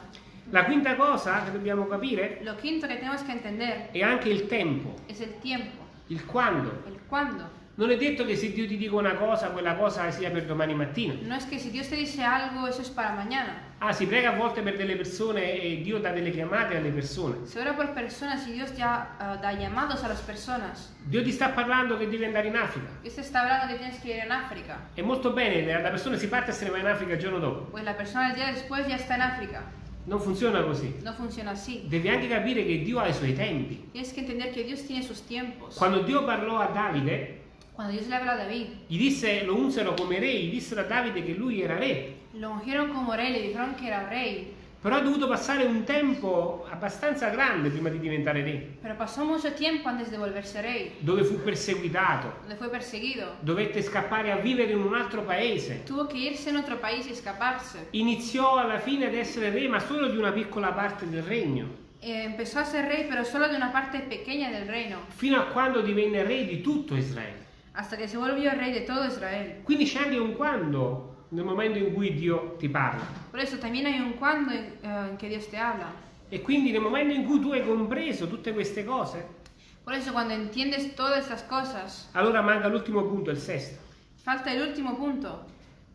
La quinta cosa che dobbiamo capire Lo quinto que tenemos que entender è anche il tempo, es el tiempo, il quando. el cuándo. Non è detto che se Dio ti dice una cosa, quella cosa sia per domani mattina. No es que si Dios te dice algo, eso es para mañana. Ah, si prega a volte per delle persone e Dio dà delle chiamate alle persone. Se ora por personas y Dios ya ah, da llamados a las personas. Dio ti sta parlando che devi andare in Africa. Dios te está hablando que tienes que ir en África. È molto bene, la persona si parte e se ne va in Africa il giorno dopo. Pues la persona el día después ya está en África. Non funziona così. No funciona así. Devi anche capire che Dio ha i suoi tempi. Tienes que entender que Dios tiene sus tiempos. Quando Dio parlò a Davide, Cuando Dios le habla a David, gli disse, lo unsero come re, gli dissero a Davide che lui era re. lo ungieron como rey, le dijeron que era rey. Però ha dovuto passare un tempo abbastanza grande prima di diventare re, Pero pasó mucho tiempo antes de volverse rey, dove fu perseguitato, donde fue perseguido. dovette scappare a vivere in un altro paese. Tuvo que irse en otro país y escaparse. Iniziò alla fine ad essere re, ma solo di una piccola parte del regno, Eh, empezó a ser rey, pero solo de una parte pequeña del reino, fino a quando divenne re di tutto Israele. Hasta que se volvió rey de todo Israel. Quindi c'è anche un quando nel momento in cui Dio ti parla. Por eso también hay un cuando en, eh, en que Dios te habla. E quindi nel momento in cui tu hai compreso tutte queste cose, Por eso cuando entiendes todas estas cosas, allora manca l'ultimo punto, il sesto. falta el último punto.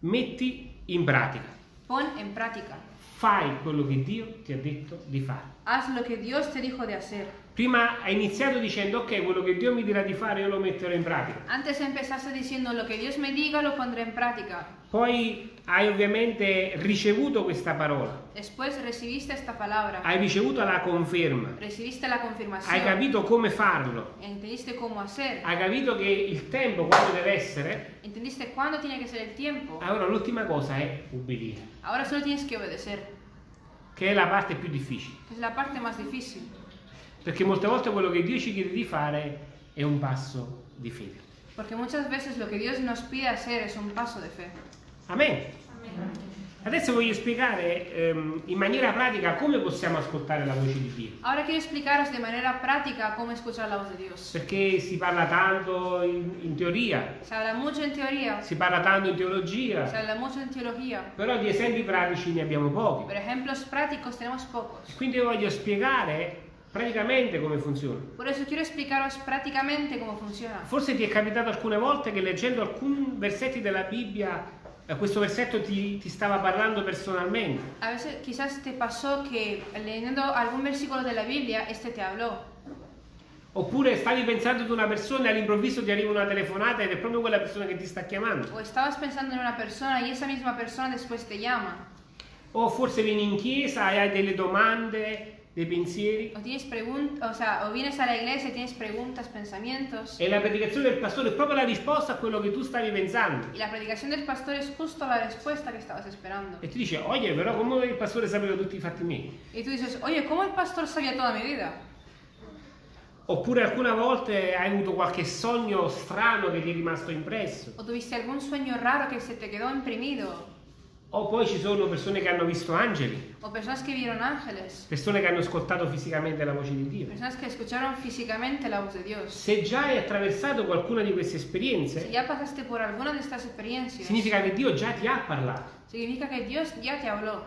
Metti in pratica. Pon en práctica. Fai quello che Dio ti ha detto di fare. Haz lo que Dios te dijo de hacer. Prima hai iniziato dicendo ok, quello che Dio mi dirà di fare io lo metterò in pratica. Antes empezaste diciendo lo que Dios me diga lo pondré en práctica. Poi hai ovviamente ricevuto questa parola, Después recibiste esta palabra. hai ricevuto la conferma, Recibiste la confirmación. hai capito come farlo, Entendiste cómo hacer. hai capito che il tempo quando deve essere, Entendiste cuándo tiene que ser el tiempo. allora l'ultima cosa è ubbidire, Ahora solo tienes que obedecer. che è la parte più difficile. Es la parte más difícil. Perché molte volte quello che Dio ci chiede di fare è un passo di fede. Porque muchas veces lo que Dios nos pide hacer es un paso de fe. Amen. Adesso voglio spiegare ehm, in maniera pratica come possiamo ascoltare la voce di Dio. Ahora quiero explicaros de manera práctica cómo escuchar la voz de Dios. Perché si parla tanto in, in teoria, Se habla mucho en teoría, si parla tanto in teologia, habla mucho en teología, però di esempi pratici ne abbiamo pochi. pero ejemplos prácticos tenemos pocos. Quindi io voglio spiegare praticamente come funziona. Por eso quiero explicaros prácticamente cómo funciona. Forse ti è capitato alcune volte che leggendo alcuni versetti della Bibbia, eh, questo versetto ti, ti stava parlando personalmente. A veces quizás te pasó que leyendo algún versículo de la Biblia, este te habló. Oppure stavi pensando ad una persona e all'improvviso ti arriva una telefonata ed è proprio quella persona che ti sta chiamando. O estabas pensando en una persona y esa misma persona después te llama. O forse vieni in chiesa e hai delle domande, dei pensieri O tienes o sea, o vienes a la iglesia y tienes preguntas, pensamientos. e la predicazione del pastore è proprio la risposta a quello che tu stavi pensando. Y la predicación del pastor es justo la respuesta que estabas esperando. E ti dice, oye, però come il pastore sapeva tutti i fatti miei? Y tú dices, oye, ¿cómo el pastor sabía toda mi vida? Oppure alcune volte hai avuto qualche sogno strano che ti è rimasto impresso. O tuviste algún sueño raro que se te quedó imprimido. O poi ci sono persone che hanno visto angeli, O personas que vieron ángeles. persone che hanno ascoltato fisicamente la voce di Dio. Personas que escucharon físicamente la voz de Dios. Se già hai attraversato qualcuna di queste esperienze, ya pasaste por alguna de estas experiencias, significa che Dio già ti ha parlato. significa que Dios ya te habló.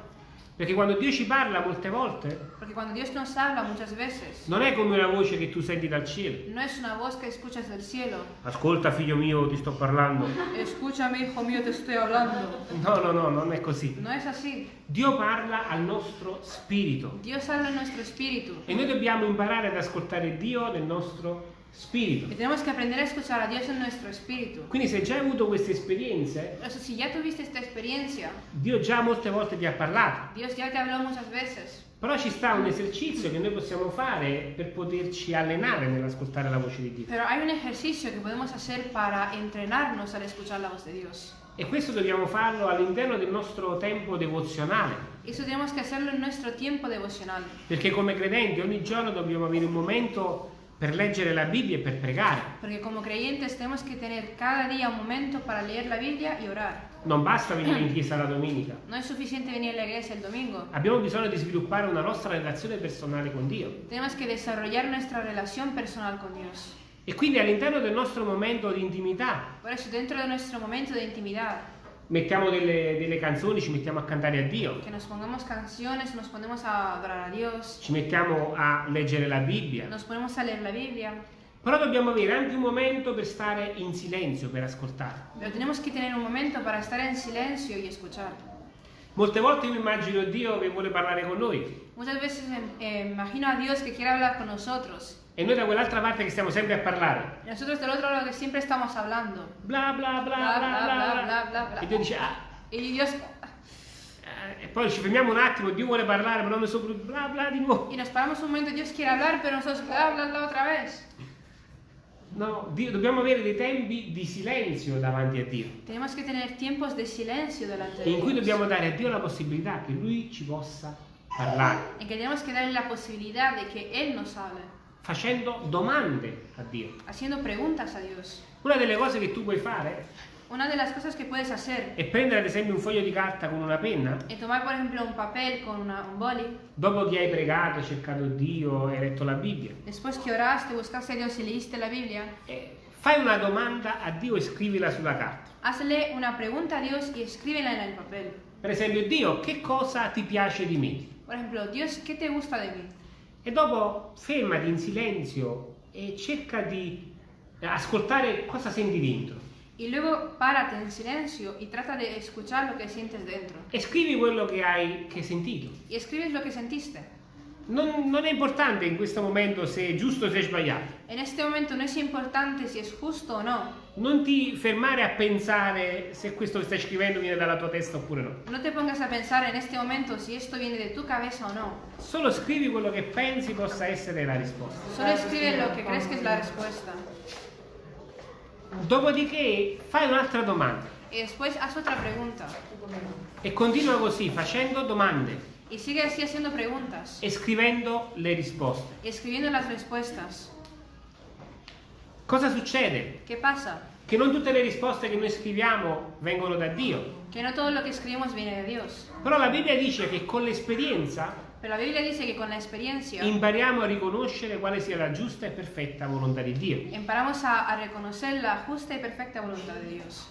Perché quando Dio ci parla molte volte Porque cuando Dios nos habla muchas veces, non è come una voce che tu senti dal cielo. no es una voz que escuchas del cielo. Ascolta figlio mio, ti sto parlando. Escúchame, hijo mío, te estoy hablando. No, no, no, non è così. No es así. Dio parla al nostro spirito Dios habla en nuestro espíritu. e noi dobbiamo imparare ad ascoltare Dio nel nostro spirito. Y tenemos que aprender a escuchar a Dios en nuestro espíritu. Quindi se già hai avuto queste esperienze, eso, si ya tuviste esta experiencia, Dio già molte volte ti ha parlato. Dios ya te habló muchas veces. Però ci sta un esercizio che noi possiamo fare per poterci allenare nell'ascoltare la voce di Dio. Pero hay un ejercicio que podemos hacer para entrenarnos al escuchar la voz de Dios. E questo dobbiamo farlo all'interno del nostro tempo devozionale. Eso tenemos que hacerlo en nuestro tiempo devocional. Perché come credenti ogni giorno dobbiamo avere un momento per leggere la Bibbia e per pregare. Porque como creyentes tenemos que tener cada día un momento para leer la Biblia y orar. Non basta venire in chiesa la domenica. No es suficiente venir a la iglesia el domingo. Abbiamo bisogno di sviluppare una nostra relazione personale con Dio. Tenemos que desarrollar nuestra relación personal con Dios. E quindi all'interno del nostro momento di intimità Por eso, dentro de nuestro momento de intimidad, mettiamo delle, delle canzoni, ci mettiamo a cantare a Dio, que nos pongamos canciones, nos ponemos a adorar a Dios, ci mettiamo a leggere la Bibbia. nos ponemos a leer la Biblia, Però dobbiamo avere anche un momento per stare in silenzio, per ascoltare. pero tenemos que tener un momento para estar en silencio y escuchar. Molte volte io immagino Dio che vuole parlare con noi Muchas veces eh, imagino a Dios que quiere hablar con nosotros e noi da quell'altra parte che stiamo sempre a parlare. y nosotros del otro lado que siempre estamos hablando. Bla bla bla bla bla bla. bla, bla. E Dio dice, ah, Y Dios eh, e poi ci fermiamo un attimo, Dio vuole parlare, però noi sopra bla bla di nuovo. y nos paramos un momento, Dios quiere hablar, pero nosotros bla bla bla otra vez. No, Dio- dobbiamo avere dei tempi di silenzio davanti a Dio, Tenemos que tener tiempos de silencio delante de in cui dobbiamo dare a Dio la possibilità che Lui ci possa parlare, En que tenemos que darle la posibilidad de que Él nos hable, facendo domande a Dio. haciendo preguntas a Dios. Una delle cose che tu puoi fare Una de las cosas que puedes hacer è prendere ad esempio un foglio di carta con una penna, es tomar, por ejemplo, un papel con una- un boli. dopo che hai pregato, cercato Dio, hai letto la Bibbia, Después que oraste, buscaste a Dios y leíste la Biblia, e fai una domanda a Dio e scrivila sulla carta. hazle una pregunta a Dios y escríbela en el papel. Per esempio, Dio, che cosa ti piace di me? Por ejemplo, Dios, ¿qué te gusta de mí? E dopo fermati in silenzio e cerca di ascoltare cosa senti dentro. Y luego párate en silencio y trata de escuchar lo que sientes dentro. E scrivi quello che hai che hai sentito. Y escribes lo que sentiste. Non, non è importante in questo momento se è giusto o se è sbagliato. En este momento no es importante si es justo o no. Non ti fermare a pensare se questo che stai scrivendo viene dalla tua testa oppure no. No te pongas a pensar en este momento si esto viene de tu cabeza o no. Solo scrivi quello che pensi possa essere la risposta. Solo escribe lo que crees que es la respuesta. Dopodiché fai un'altra domanda Y después haz otra pregunta. e continua così facendo domande Y sigue así haciendo preguntas. e scrivendo le risposte. Escribiendo las respuestas. Cosa succede? ¿Qué pasa? Che non tutte le risposte che noi scriviamo vengono da Dio. Que no todo lo que escribimos viene de Dios. Però la Bibbia dice che con l'esperienza Pero la Biblia dice que con la experiencia impariamo a riconoscere quale sia la giusta e perfetta volontà di Dio. emparamos a, a reconocer la justa y perfecta voluntad de Dios.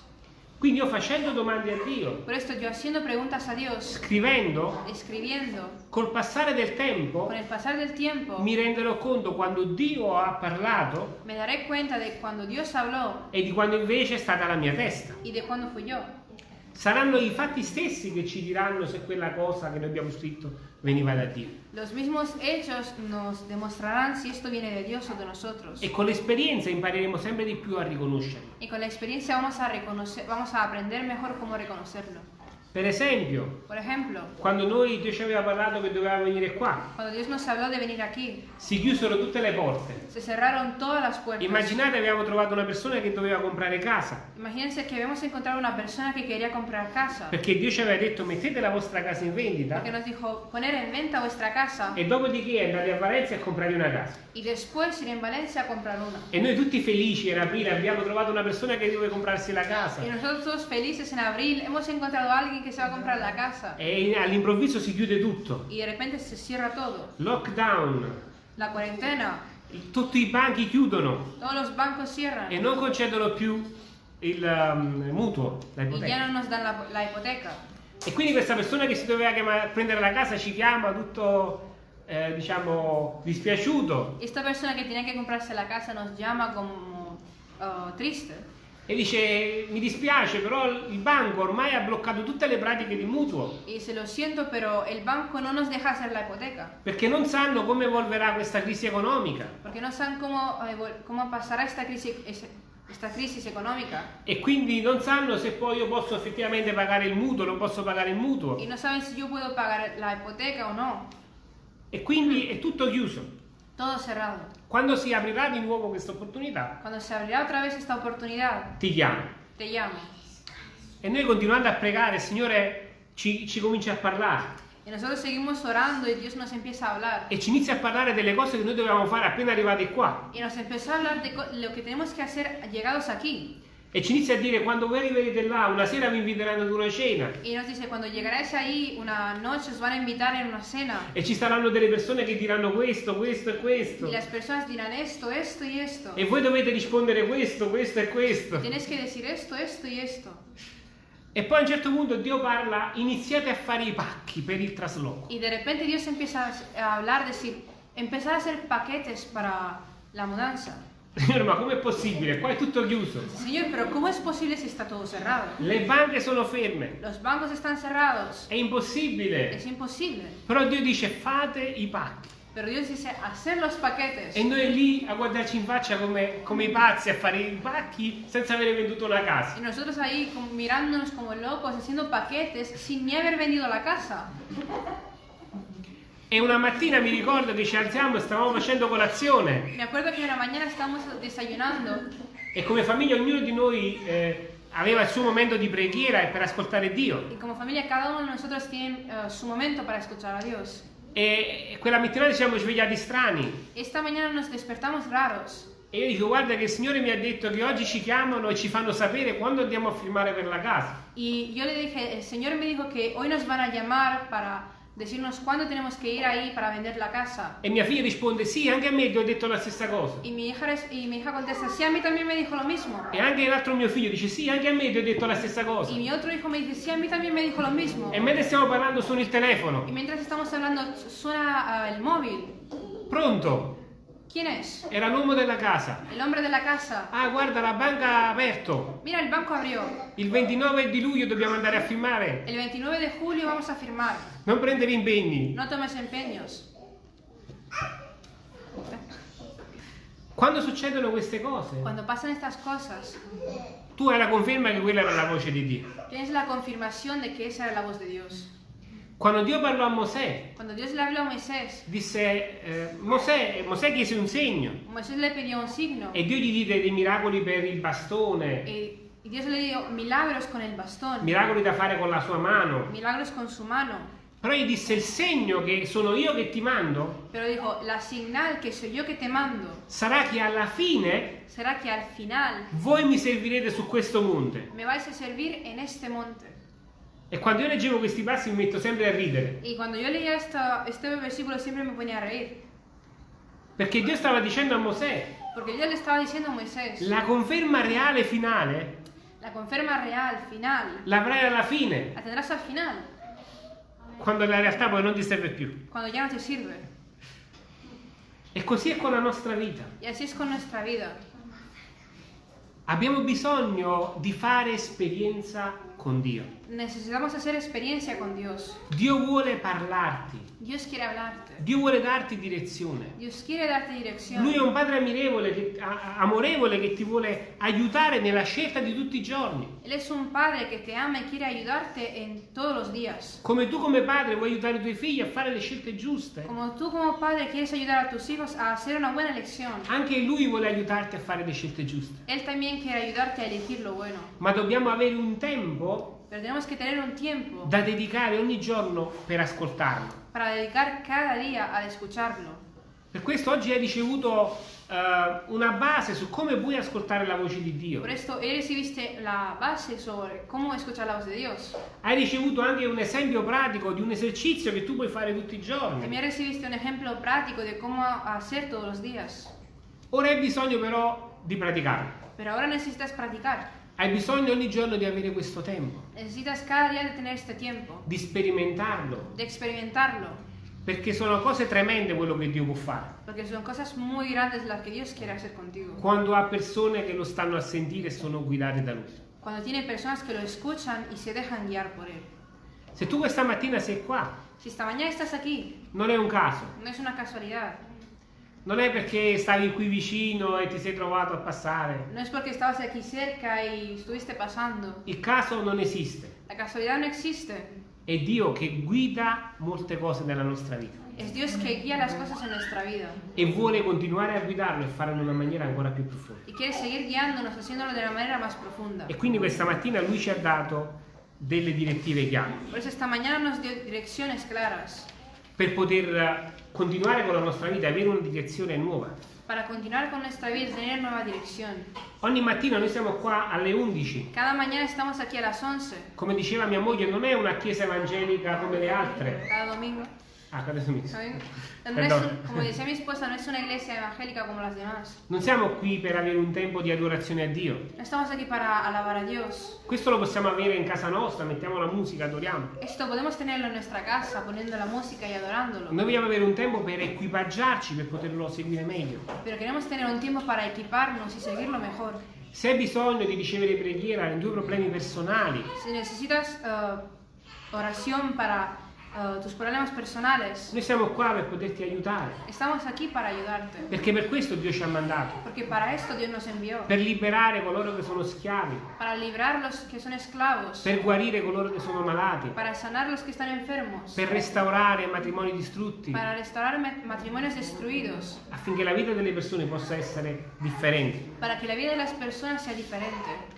Quindi io facendo domande a Dio, Por esto yo haciendo preguntas a Dios, scrivendo, escribiendo, col passare del tempo con el pasar del tiempo, mi renderò conto quando Dio ha parlato me daré cuenta de cuando Dios habló e di quando invece è stata la mia testa. y de cuando fui yo. Saranno i fatti stessi che ci diranno se quella cosa che noi abbiamo scritto veniva da Dio. Los mismos hechos nos demostrarán si esto viene de Dios o de nosotros. E con l'esperienza impareremo sempre di più a riconoscerlo. Y con la experiencia vamos vamos a aprender mejor cómo reconocerlo. Per esempio, ejemplo, quando noi Dio ci aveva parlato che doveva venire qua, cuando Dios nos habló de venir aquí, si chiusero tutte le porte. Immaginate abbiamo trovato una persona che doveva comprare casa, Imagínense que habíamos encontrado una persona que quería comprar casa. perché Dio ci aveva detto mettete la vostra casa in vendita Que nos dijo poner en venta vuestra casa e dopodiché andate a Valencia e comprate una casa. y después ir en Valencia a comprar una. E noi tutti felici in aprile abbiamo trovato una persona che deve comprarsi la casa. Y nosotros felices en abril hemos encontrado a alguien que se va a comprar la casa. E all'improvviso si chiude tutto. Y de repente se cierra todo. Lockdown, La cuarentena, tutti i banchi chiudono todos los bancos cierran e non concedono più il um, mutuo, la y ya ipoteca. no nos dan la, la hipoteca. E quindi questa persona che si doveva chiama- prendere la casa ci chiama tutto, eh, diciamo, dispiaciuto. Esta persona que tenía que comprarse la casa nos llama como uh, triste. E dice mi dispiace però il banco ormai ha bloccato tutte le pratiche di mutuo Y dice, lo siento, pero el banco no nos deja hacer la hipoteca. perché non sanno come evolverà questa crisi economica Porque no saben cómo, eh, vol- cómo pasará esta crisis, es- esta crisis económica. e quindi non sanno se poi io posso effettivamente pagare il mutuo, non posso pagare il mutuo Y no saben si yo puedo pagar la hipoteca o no. e quindi è tutto chiuso. Todo cerrado. Quando si aprirà di nuovo questa opportunità, Cuando se abrirá otra vez esta oportunidad, ti chiamo. te llamo. E noi continuando a pregare, il Signore ci, ci comincia a parlare Y nosotros seguimos orando y Dios nos empieza a hablar. e ci inizia a parlare delle cose che noi dovevamo fare appena arrivati qua. Y nos empezó a hablar de lo que tenemos que hacer llegados aquí. E ci inizia a dire quando voi arriverete là, una sera vi inviteranno ad una cena Y nos dice, cuando llegaréis ahí, una noche os van a invitar en una cena. e ci saranno delle persone che diranno questo, questo e questo. Y las personas dirán esto, esto y esto. E voi dovete rispondere questo, questo e questo. Tienes que decir esto, esto y esto. E poi a un certo punto Dio parla, iniziate a fare i pacchi per il trasloco. Y de repente Dios empieza a hablar, decir, empezar a hacer paquetes para la mudanza. Signore, ma com'è possibile? Qua è tutto chiuso. Señor, pero ¿cómo es posible si está todo cerrado? Le banche sono ferme. Los bancos están cerrados. È impossibile. Es imposible. Però Dio dice fate i pacchi. Pero Dios dice, hacer los paquetes. E noi lì a guardarci in faccia come, come i pazzi a fare i pacchi senza avere venduto una casa. Y nosotros ahí mirándonos como locos, haciendo paquetes sin ni haber vendido la casa. E una mattina mi ricordo che ci alziamo e stavamo facendo colazione Me acuerdo que una mañana estábamos desayunando e come famiglia ognuno di noi eh, aveva il suo momento di preghiera e per ascoltare Dio. y como familia cada uno de nosotros tiene eh, su momento para escuchar a Dios. E e quella mattina ci siamo svegliati strani. Esta mañana nos despertamos raros. E io dico, guarda che il Signore mi ha detto che oggi ci chiamano e ci fanno sapere quando andiamo a firmare per la casa. Y yo le dije, el Señor me dijo que hoy nos van a llamar para decirnos cuándo tenemos que ir ahí para vender la casa. E mia figlia risponde, sì, anche a me ti ho detto la stessa cosa. Y mi hija, y mi hija contesta, sí, a mí también me dijo lo mismo. E anche l'altro mio figlio dice, sì, anche a me ti ho detto la stessa cosa. Y mi otro hijo me dice, sí, a mí también me dijo lo mismo. E mentre stiamo parlando suona il telefono. Y mientras estamos hablando, suena ah, el móvil. Pronto? ¿Quién es? Era l'uomo della casa. El hombre de la casa. Ah, guarda, la banca ha aperto. Mira, el banco abrió. Il 29 di luglio dobbiamo andare a firmare. El 29 de julio vamos a firmar. Non prendere impegni. No tomes empeños. Quando succedono queste cose, Cuando pasan estas cosas, tu hai la conferma che quella era la voce di Dio. tienes la confirmación de que esa era la voz de Dios. Quando Dio parlò a Mosè, Cuando Dios le habló a Moisés, disse, eh, Mosè, Mosè chiese un segno Moisés le pidió un signo. e Dio gli diede dei miracoli per il bastone, Y, y Dios le dio milagros con el bastón, miracoli da fare con la sua mano. milagros con su mano. Però gli disse il segno che sono io che ti mando Pero dijo, la señal que soy yo que te mando sarà che alla fine será que al final voi mi servirete su questo monte. me vais a servir en este monte. E quando io leggevo questi passi mi metto sempre a ridere, Y cuando yo leía esta- este versículo siempre me ponía a reír. perché Dio stava dicendo a Mosè, Moisés, la conferma reale finale la conferma real, final, l'avrai alla fine, la tendrás al final, quando la realtà poi non ti serve più. cuando ya no te sirve. E così è con la nostra vita. Y así es con nuestra vida. Abbiamo bisogno di fare esperienza con Dio. Necesitamos hacer experiencia con Dios. Dio vuole parlarti, Dios quiere hablarte. Dio vuole darti direzione. Dirección. Lui è un padre che- a- amorevole che ti vuole aiutare nella scelta di tutti i giorni. Él es un padre que te ama y quiere ayudarte en todos los días. Come tu come padre vuoi aiutare i tuoi figli a fare le scelte giuste, Como tú como padre quieres ayudar a tus hijos a hacer una buena elección, anche lui vuole aiutarti a fare le scelte giuste. Él también quiere ayudarte a elegir lo bueno. Ma dobbiamo avere un tempo Pero tenemos que tener un tiempo da dedicare ogni giorno per ascoltarlo. Para dedicar cada día a escucharlo. Per questo oggi hai ricevuto eh, una base su come puoi ascoltare la voce di Dio. Por esto, hoy recibiste la base sobre cómo escuchar la voz de Dios. Hai ricevuto anche un esempio pratico di un esercizio che tu puoi fare tutti i giorni. También recibiste un ejemplo práctico de cómo hacer todos los días. Ora hai bisogno però di praticarlo. Pero ahora necesitas practicar. Hai bisogno ogni giorno di avere questo tempo, Necesitas cada día de tener este tiempo, di sperimentarlo, de experimentarlo, Perché sono cose tremende quello che Dio può fare. Porque son cosas muy grandes las que Dios quiere hacer contigo. Quando ha persone che lo stanno a sentire e sono guidate da Lui. Cuando tiene personas que lo escuchan y se dejan guiar por Él. Se tu questa mattina sei qua, Si esta mañana estás aquí, non è un caso. no es una casualidad. Non è perché stavi qui vicino e ti sei trovato a passare. No es porque estabas aquí cerca y estuviste pasando. Il caso non esiste. La casualidad no existe. È Dio che guida molte cose nella nostra vita Es Dios que guía las cosas en nuestra vida. e vuole continuare a guidarlo e farlo in una maniera ancora più profonda. Y quiere seguir guiándonos, haciéndolo de la manera más profunda. E quindi questa mattina lui ci ha dato delle direttive chiare Por eso esta mañana nos dio direcciones claras per poter eh, continuare con la nostra vita e avere una direzione nuova. para continuar con nuestra vida tener nueva dirección. Ogni mattina noi siamo qua alle 11. Cada mañana estamos aquí a las 11, Come diceva mia moglie, non è una chiesa evangelica come le altre. cada domingo. Ah, adesso mi- ¿saben? *laughs* No es, como decía mi esposa, no es una iglesia evangélica como las demás. Non siamo qui per avere un tempo di adorazione a Dio. No estamos aquí para alabar a Dios. Questo lo possiamo avere in casa nostra, mettiamo la musica, adoriamo. Esto podemos tenerlo en nuestra casa, poniendo la música y adorándolo. Noi vogliamo avere un tempo per equipaggiarci, per poterlo seguire meglio. Pero queremos tener un tiempo para equiparnos y seguirlo mejor. Se hai bisogno di ricevere preghiera nei tuoi problemi personali, Si necesitas eh, oración para eh, tus problemas personales, noi siamo qua per poterti aiutare. estamos aquí para ayudarte. Perché per questo Dio ci ha mandato. Porque para esto Dios nos envió. Per liberare coloro che sono schiavi, Para librar los que son esclavos. per guarire coloro che sono malati, Para sanar los que están enfermos. per restaurare matrimoni distrutti, Para restaurar ma- matrimonios destruidos. affinché la vita delle persone possa essere differente. Para que la vida de las personas sea diferente.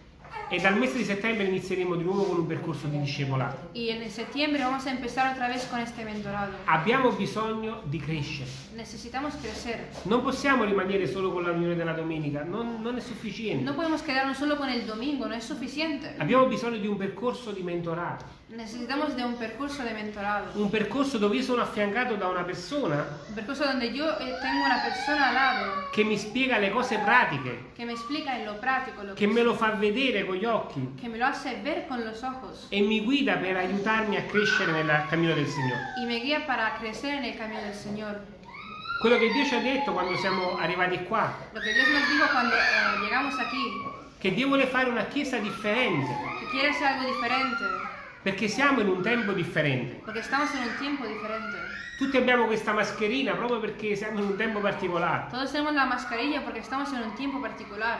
E dal mese di settembre inizieremo di nuovo con un percorso di discepolato. Y en septiembre vamos a empezar otra vez con este mentorado. Abbiamo bisogno di crescere. Necesitamos crecer. Non possiamo rimanere solo con la riunione della domenica, non, non è sufficiente. No podemos quedarnos solo con el domingo, no es suficiente. Abbiamo bisogno di un percorso di mentorato, Necesitamos de un percurso de mentorado. un percorso dove io sono affiancato da una persona Un percurso donde yo eh, tengo una persona al lado che mi spiega le cose pratiche, me explica en lo práctico, lo che me lo fa vedere con gli occhi que me lo hace ver con los ojos e mi guida per aiutarmi a crescere nel cammino del Signore. y me guía para crecer en el camino del Señor. Quello che Dio ci ha detto quando siamo arrivati qua, Lo que Dios nos dijo cuando eh, llegamos aquí, che Dio vuole fare una chiesa differente, que quiere hacer algo diferente, perché siamo in un tempo differente. porque estamos en un tiempo diferente. Tutti abbiamo questa mascherina proprio perché siamo in un tempo particolare. Todos tenemos la mascarilla porque estamos en un tiempo particular.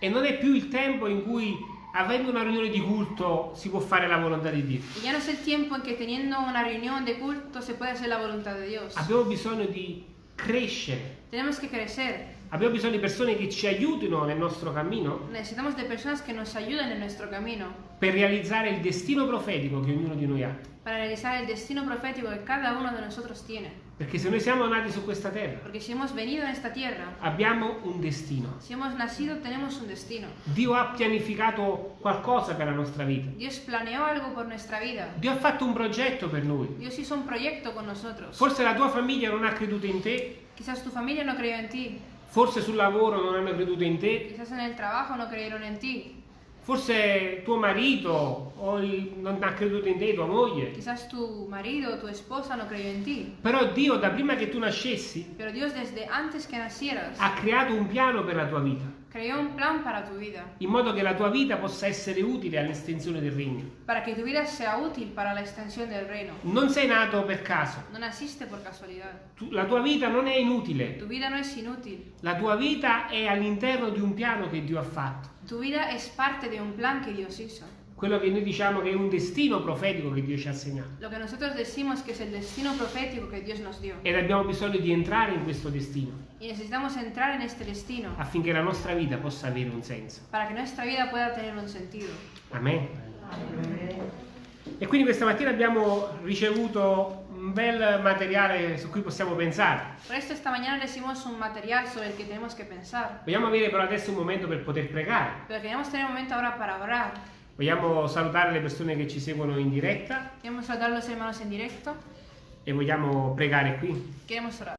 E non è più il tempo in cui, avendo una riunione di culto, si può fare la volontà di Dio. Y ya no es el tiempo en que teniendo una reunión de culto se puede hacer la voluntad de Dios. Abbiamo bisogno di crescere. Tenemos que crecer. Abbiamo bisogno di persone che ci aiutino nel nostro cammino Necesitamos de personas que nos ayuden en nuestro camino per realizzare il destino profetico che ognuno di noi ha. para realizar el destino profético que cada uno de nosotros tiene. Perché se noi siamo nati su questa terra, Porque si hemos venido en esta tierra, abbiamo un destino. si hemos nacido, tenemos un destino. Dio ha pianificato qualcosa per la nostra vita. Dios planeó algo por nuestra vida. Dio ha fatto un progetto per noi. Dios hizo un proyecto con nosotros. Forse la tua famiglia non ha creduto in te, Quizás tu familia no creyó en ti. Forse sul lavoro non hanno creduto in te, Quizás en el trabajo no creyeron en ti. forse tuo marito o il- non ha creduto in te, tua moglie. Quizás tu marido o tu esposa no creyó en ti. Però Dio da prima che tu nascessi Pero Dios desde antes que nacieras ha creato un piano per la tua vita, creó un plan para tu vida. in modo che la tua vita possa essere utile all'estensione del regno. Para que tu vida sea útil para la extensión del reino. Non sei nato per caso, No naciste por casualidad. Tu- la tua vita non è inutile, Tu vida no es inútil. la tua vita è all'interno di un piano che Dio ha fatto. Tu vida es parte de un plan que Dios hizo. Quello che noi diciamo che è un destino profetico che Dio ci ha assegnato. Lo que nosotros decimos que es el destino profético que Dios nos dio. Ed abbiamo bisogno di entrare in questo destino Y necesitamos entrar en este destino affinché la nostra vita possa avere un senso. para que nuestra vida pueda tener un sentido. Amen. E quindi questa mattina abbiamo ricevuto un bel materiale su cui possiamo pensare. Por esto esta mañana recibimos un material sobre el que tenemos que pensar. Vogliamo avere però adesso un momento per poter pregare. Pero queremos tener un momento ahora para orar. Vogliamo salutare le persone che ci seguono in diretta Queremos saludar a los hermanos en directo. e vogliamo pregare qui. Queremos orar.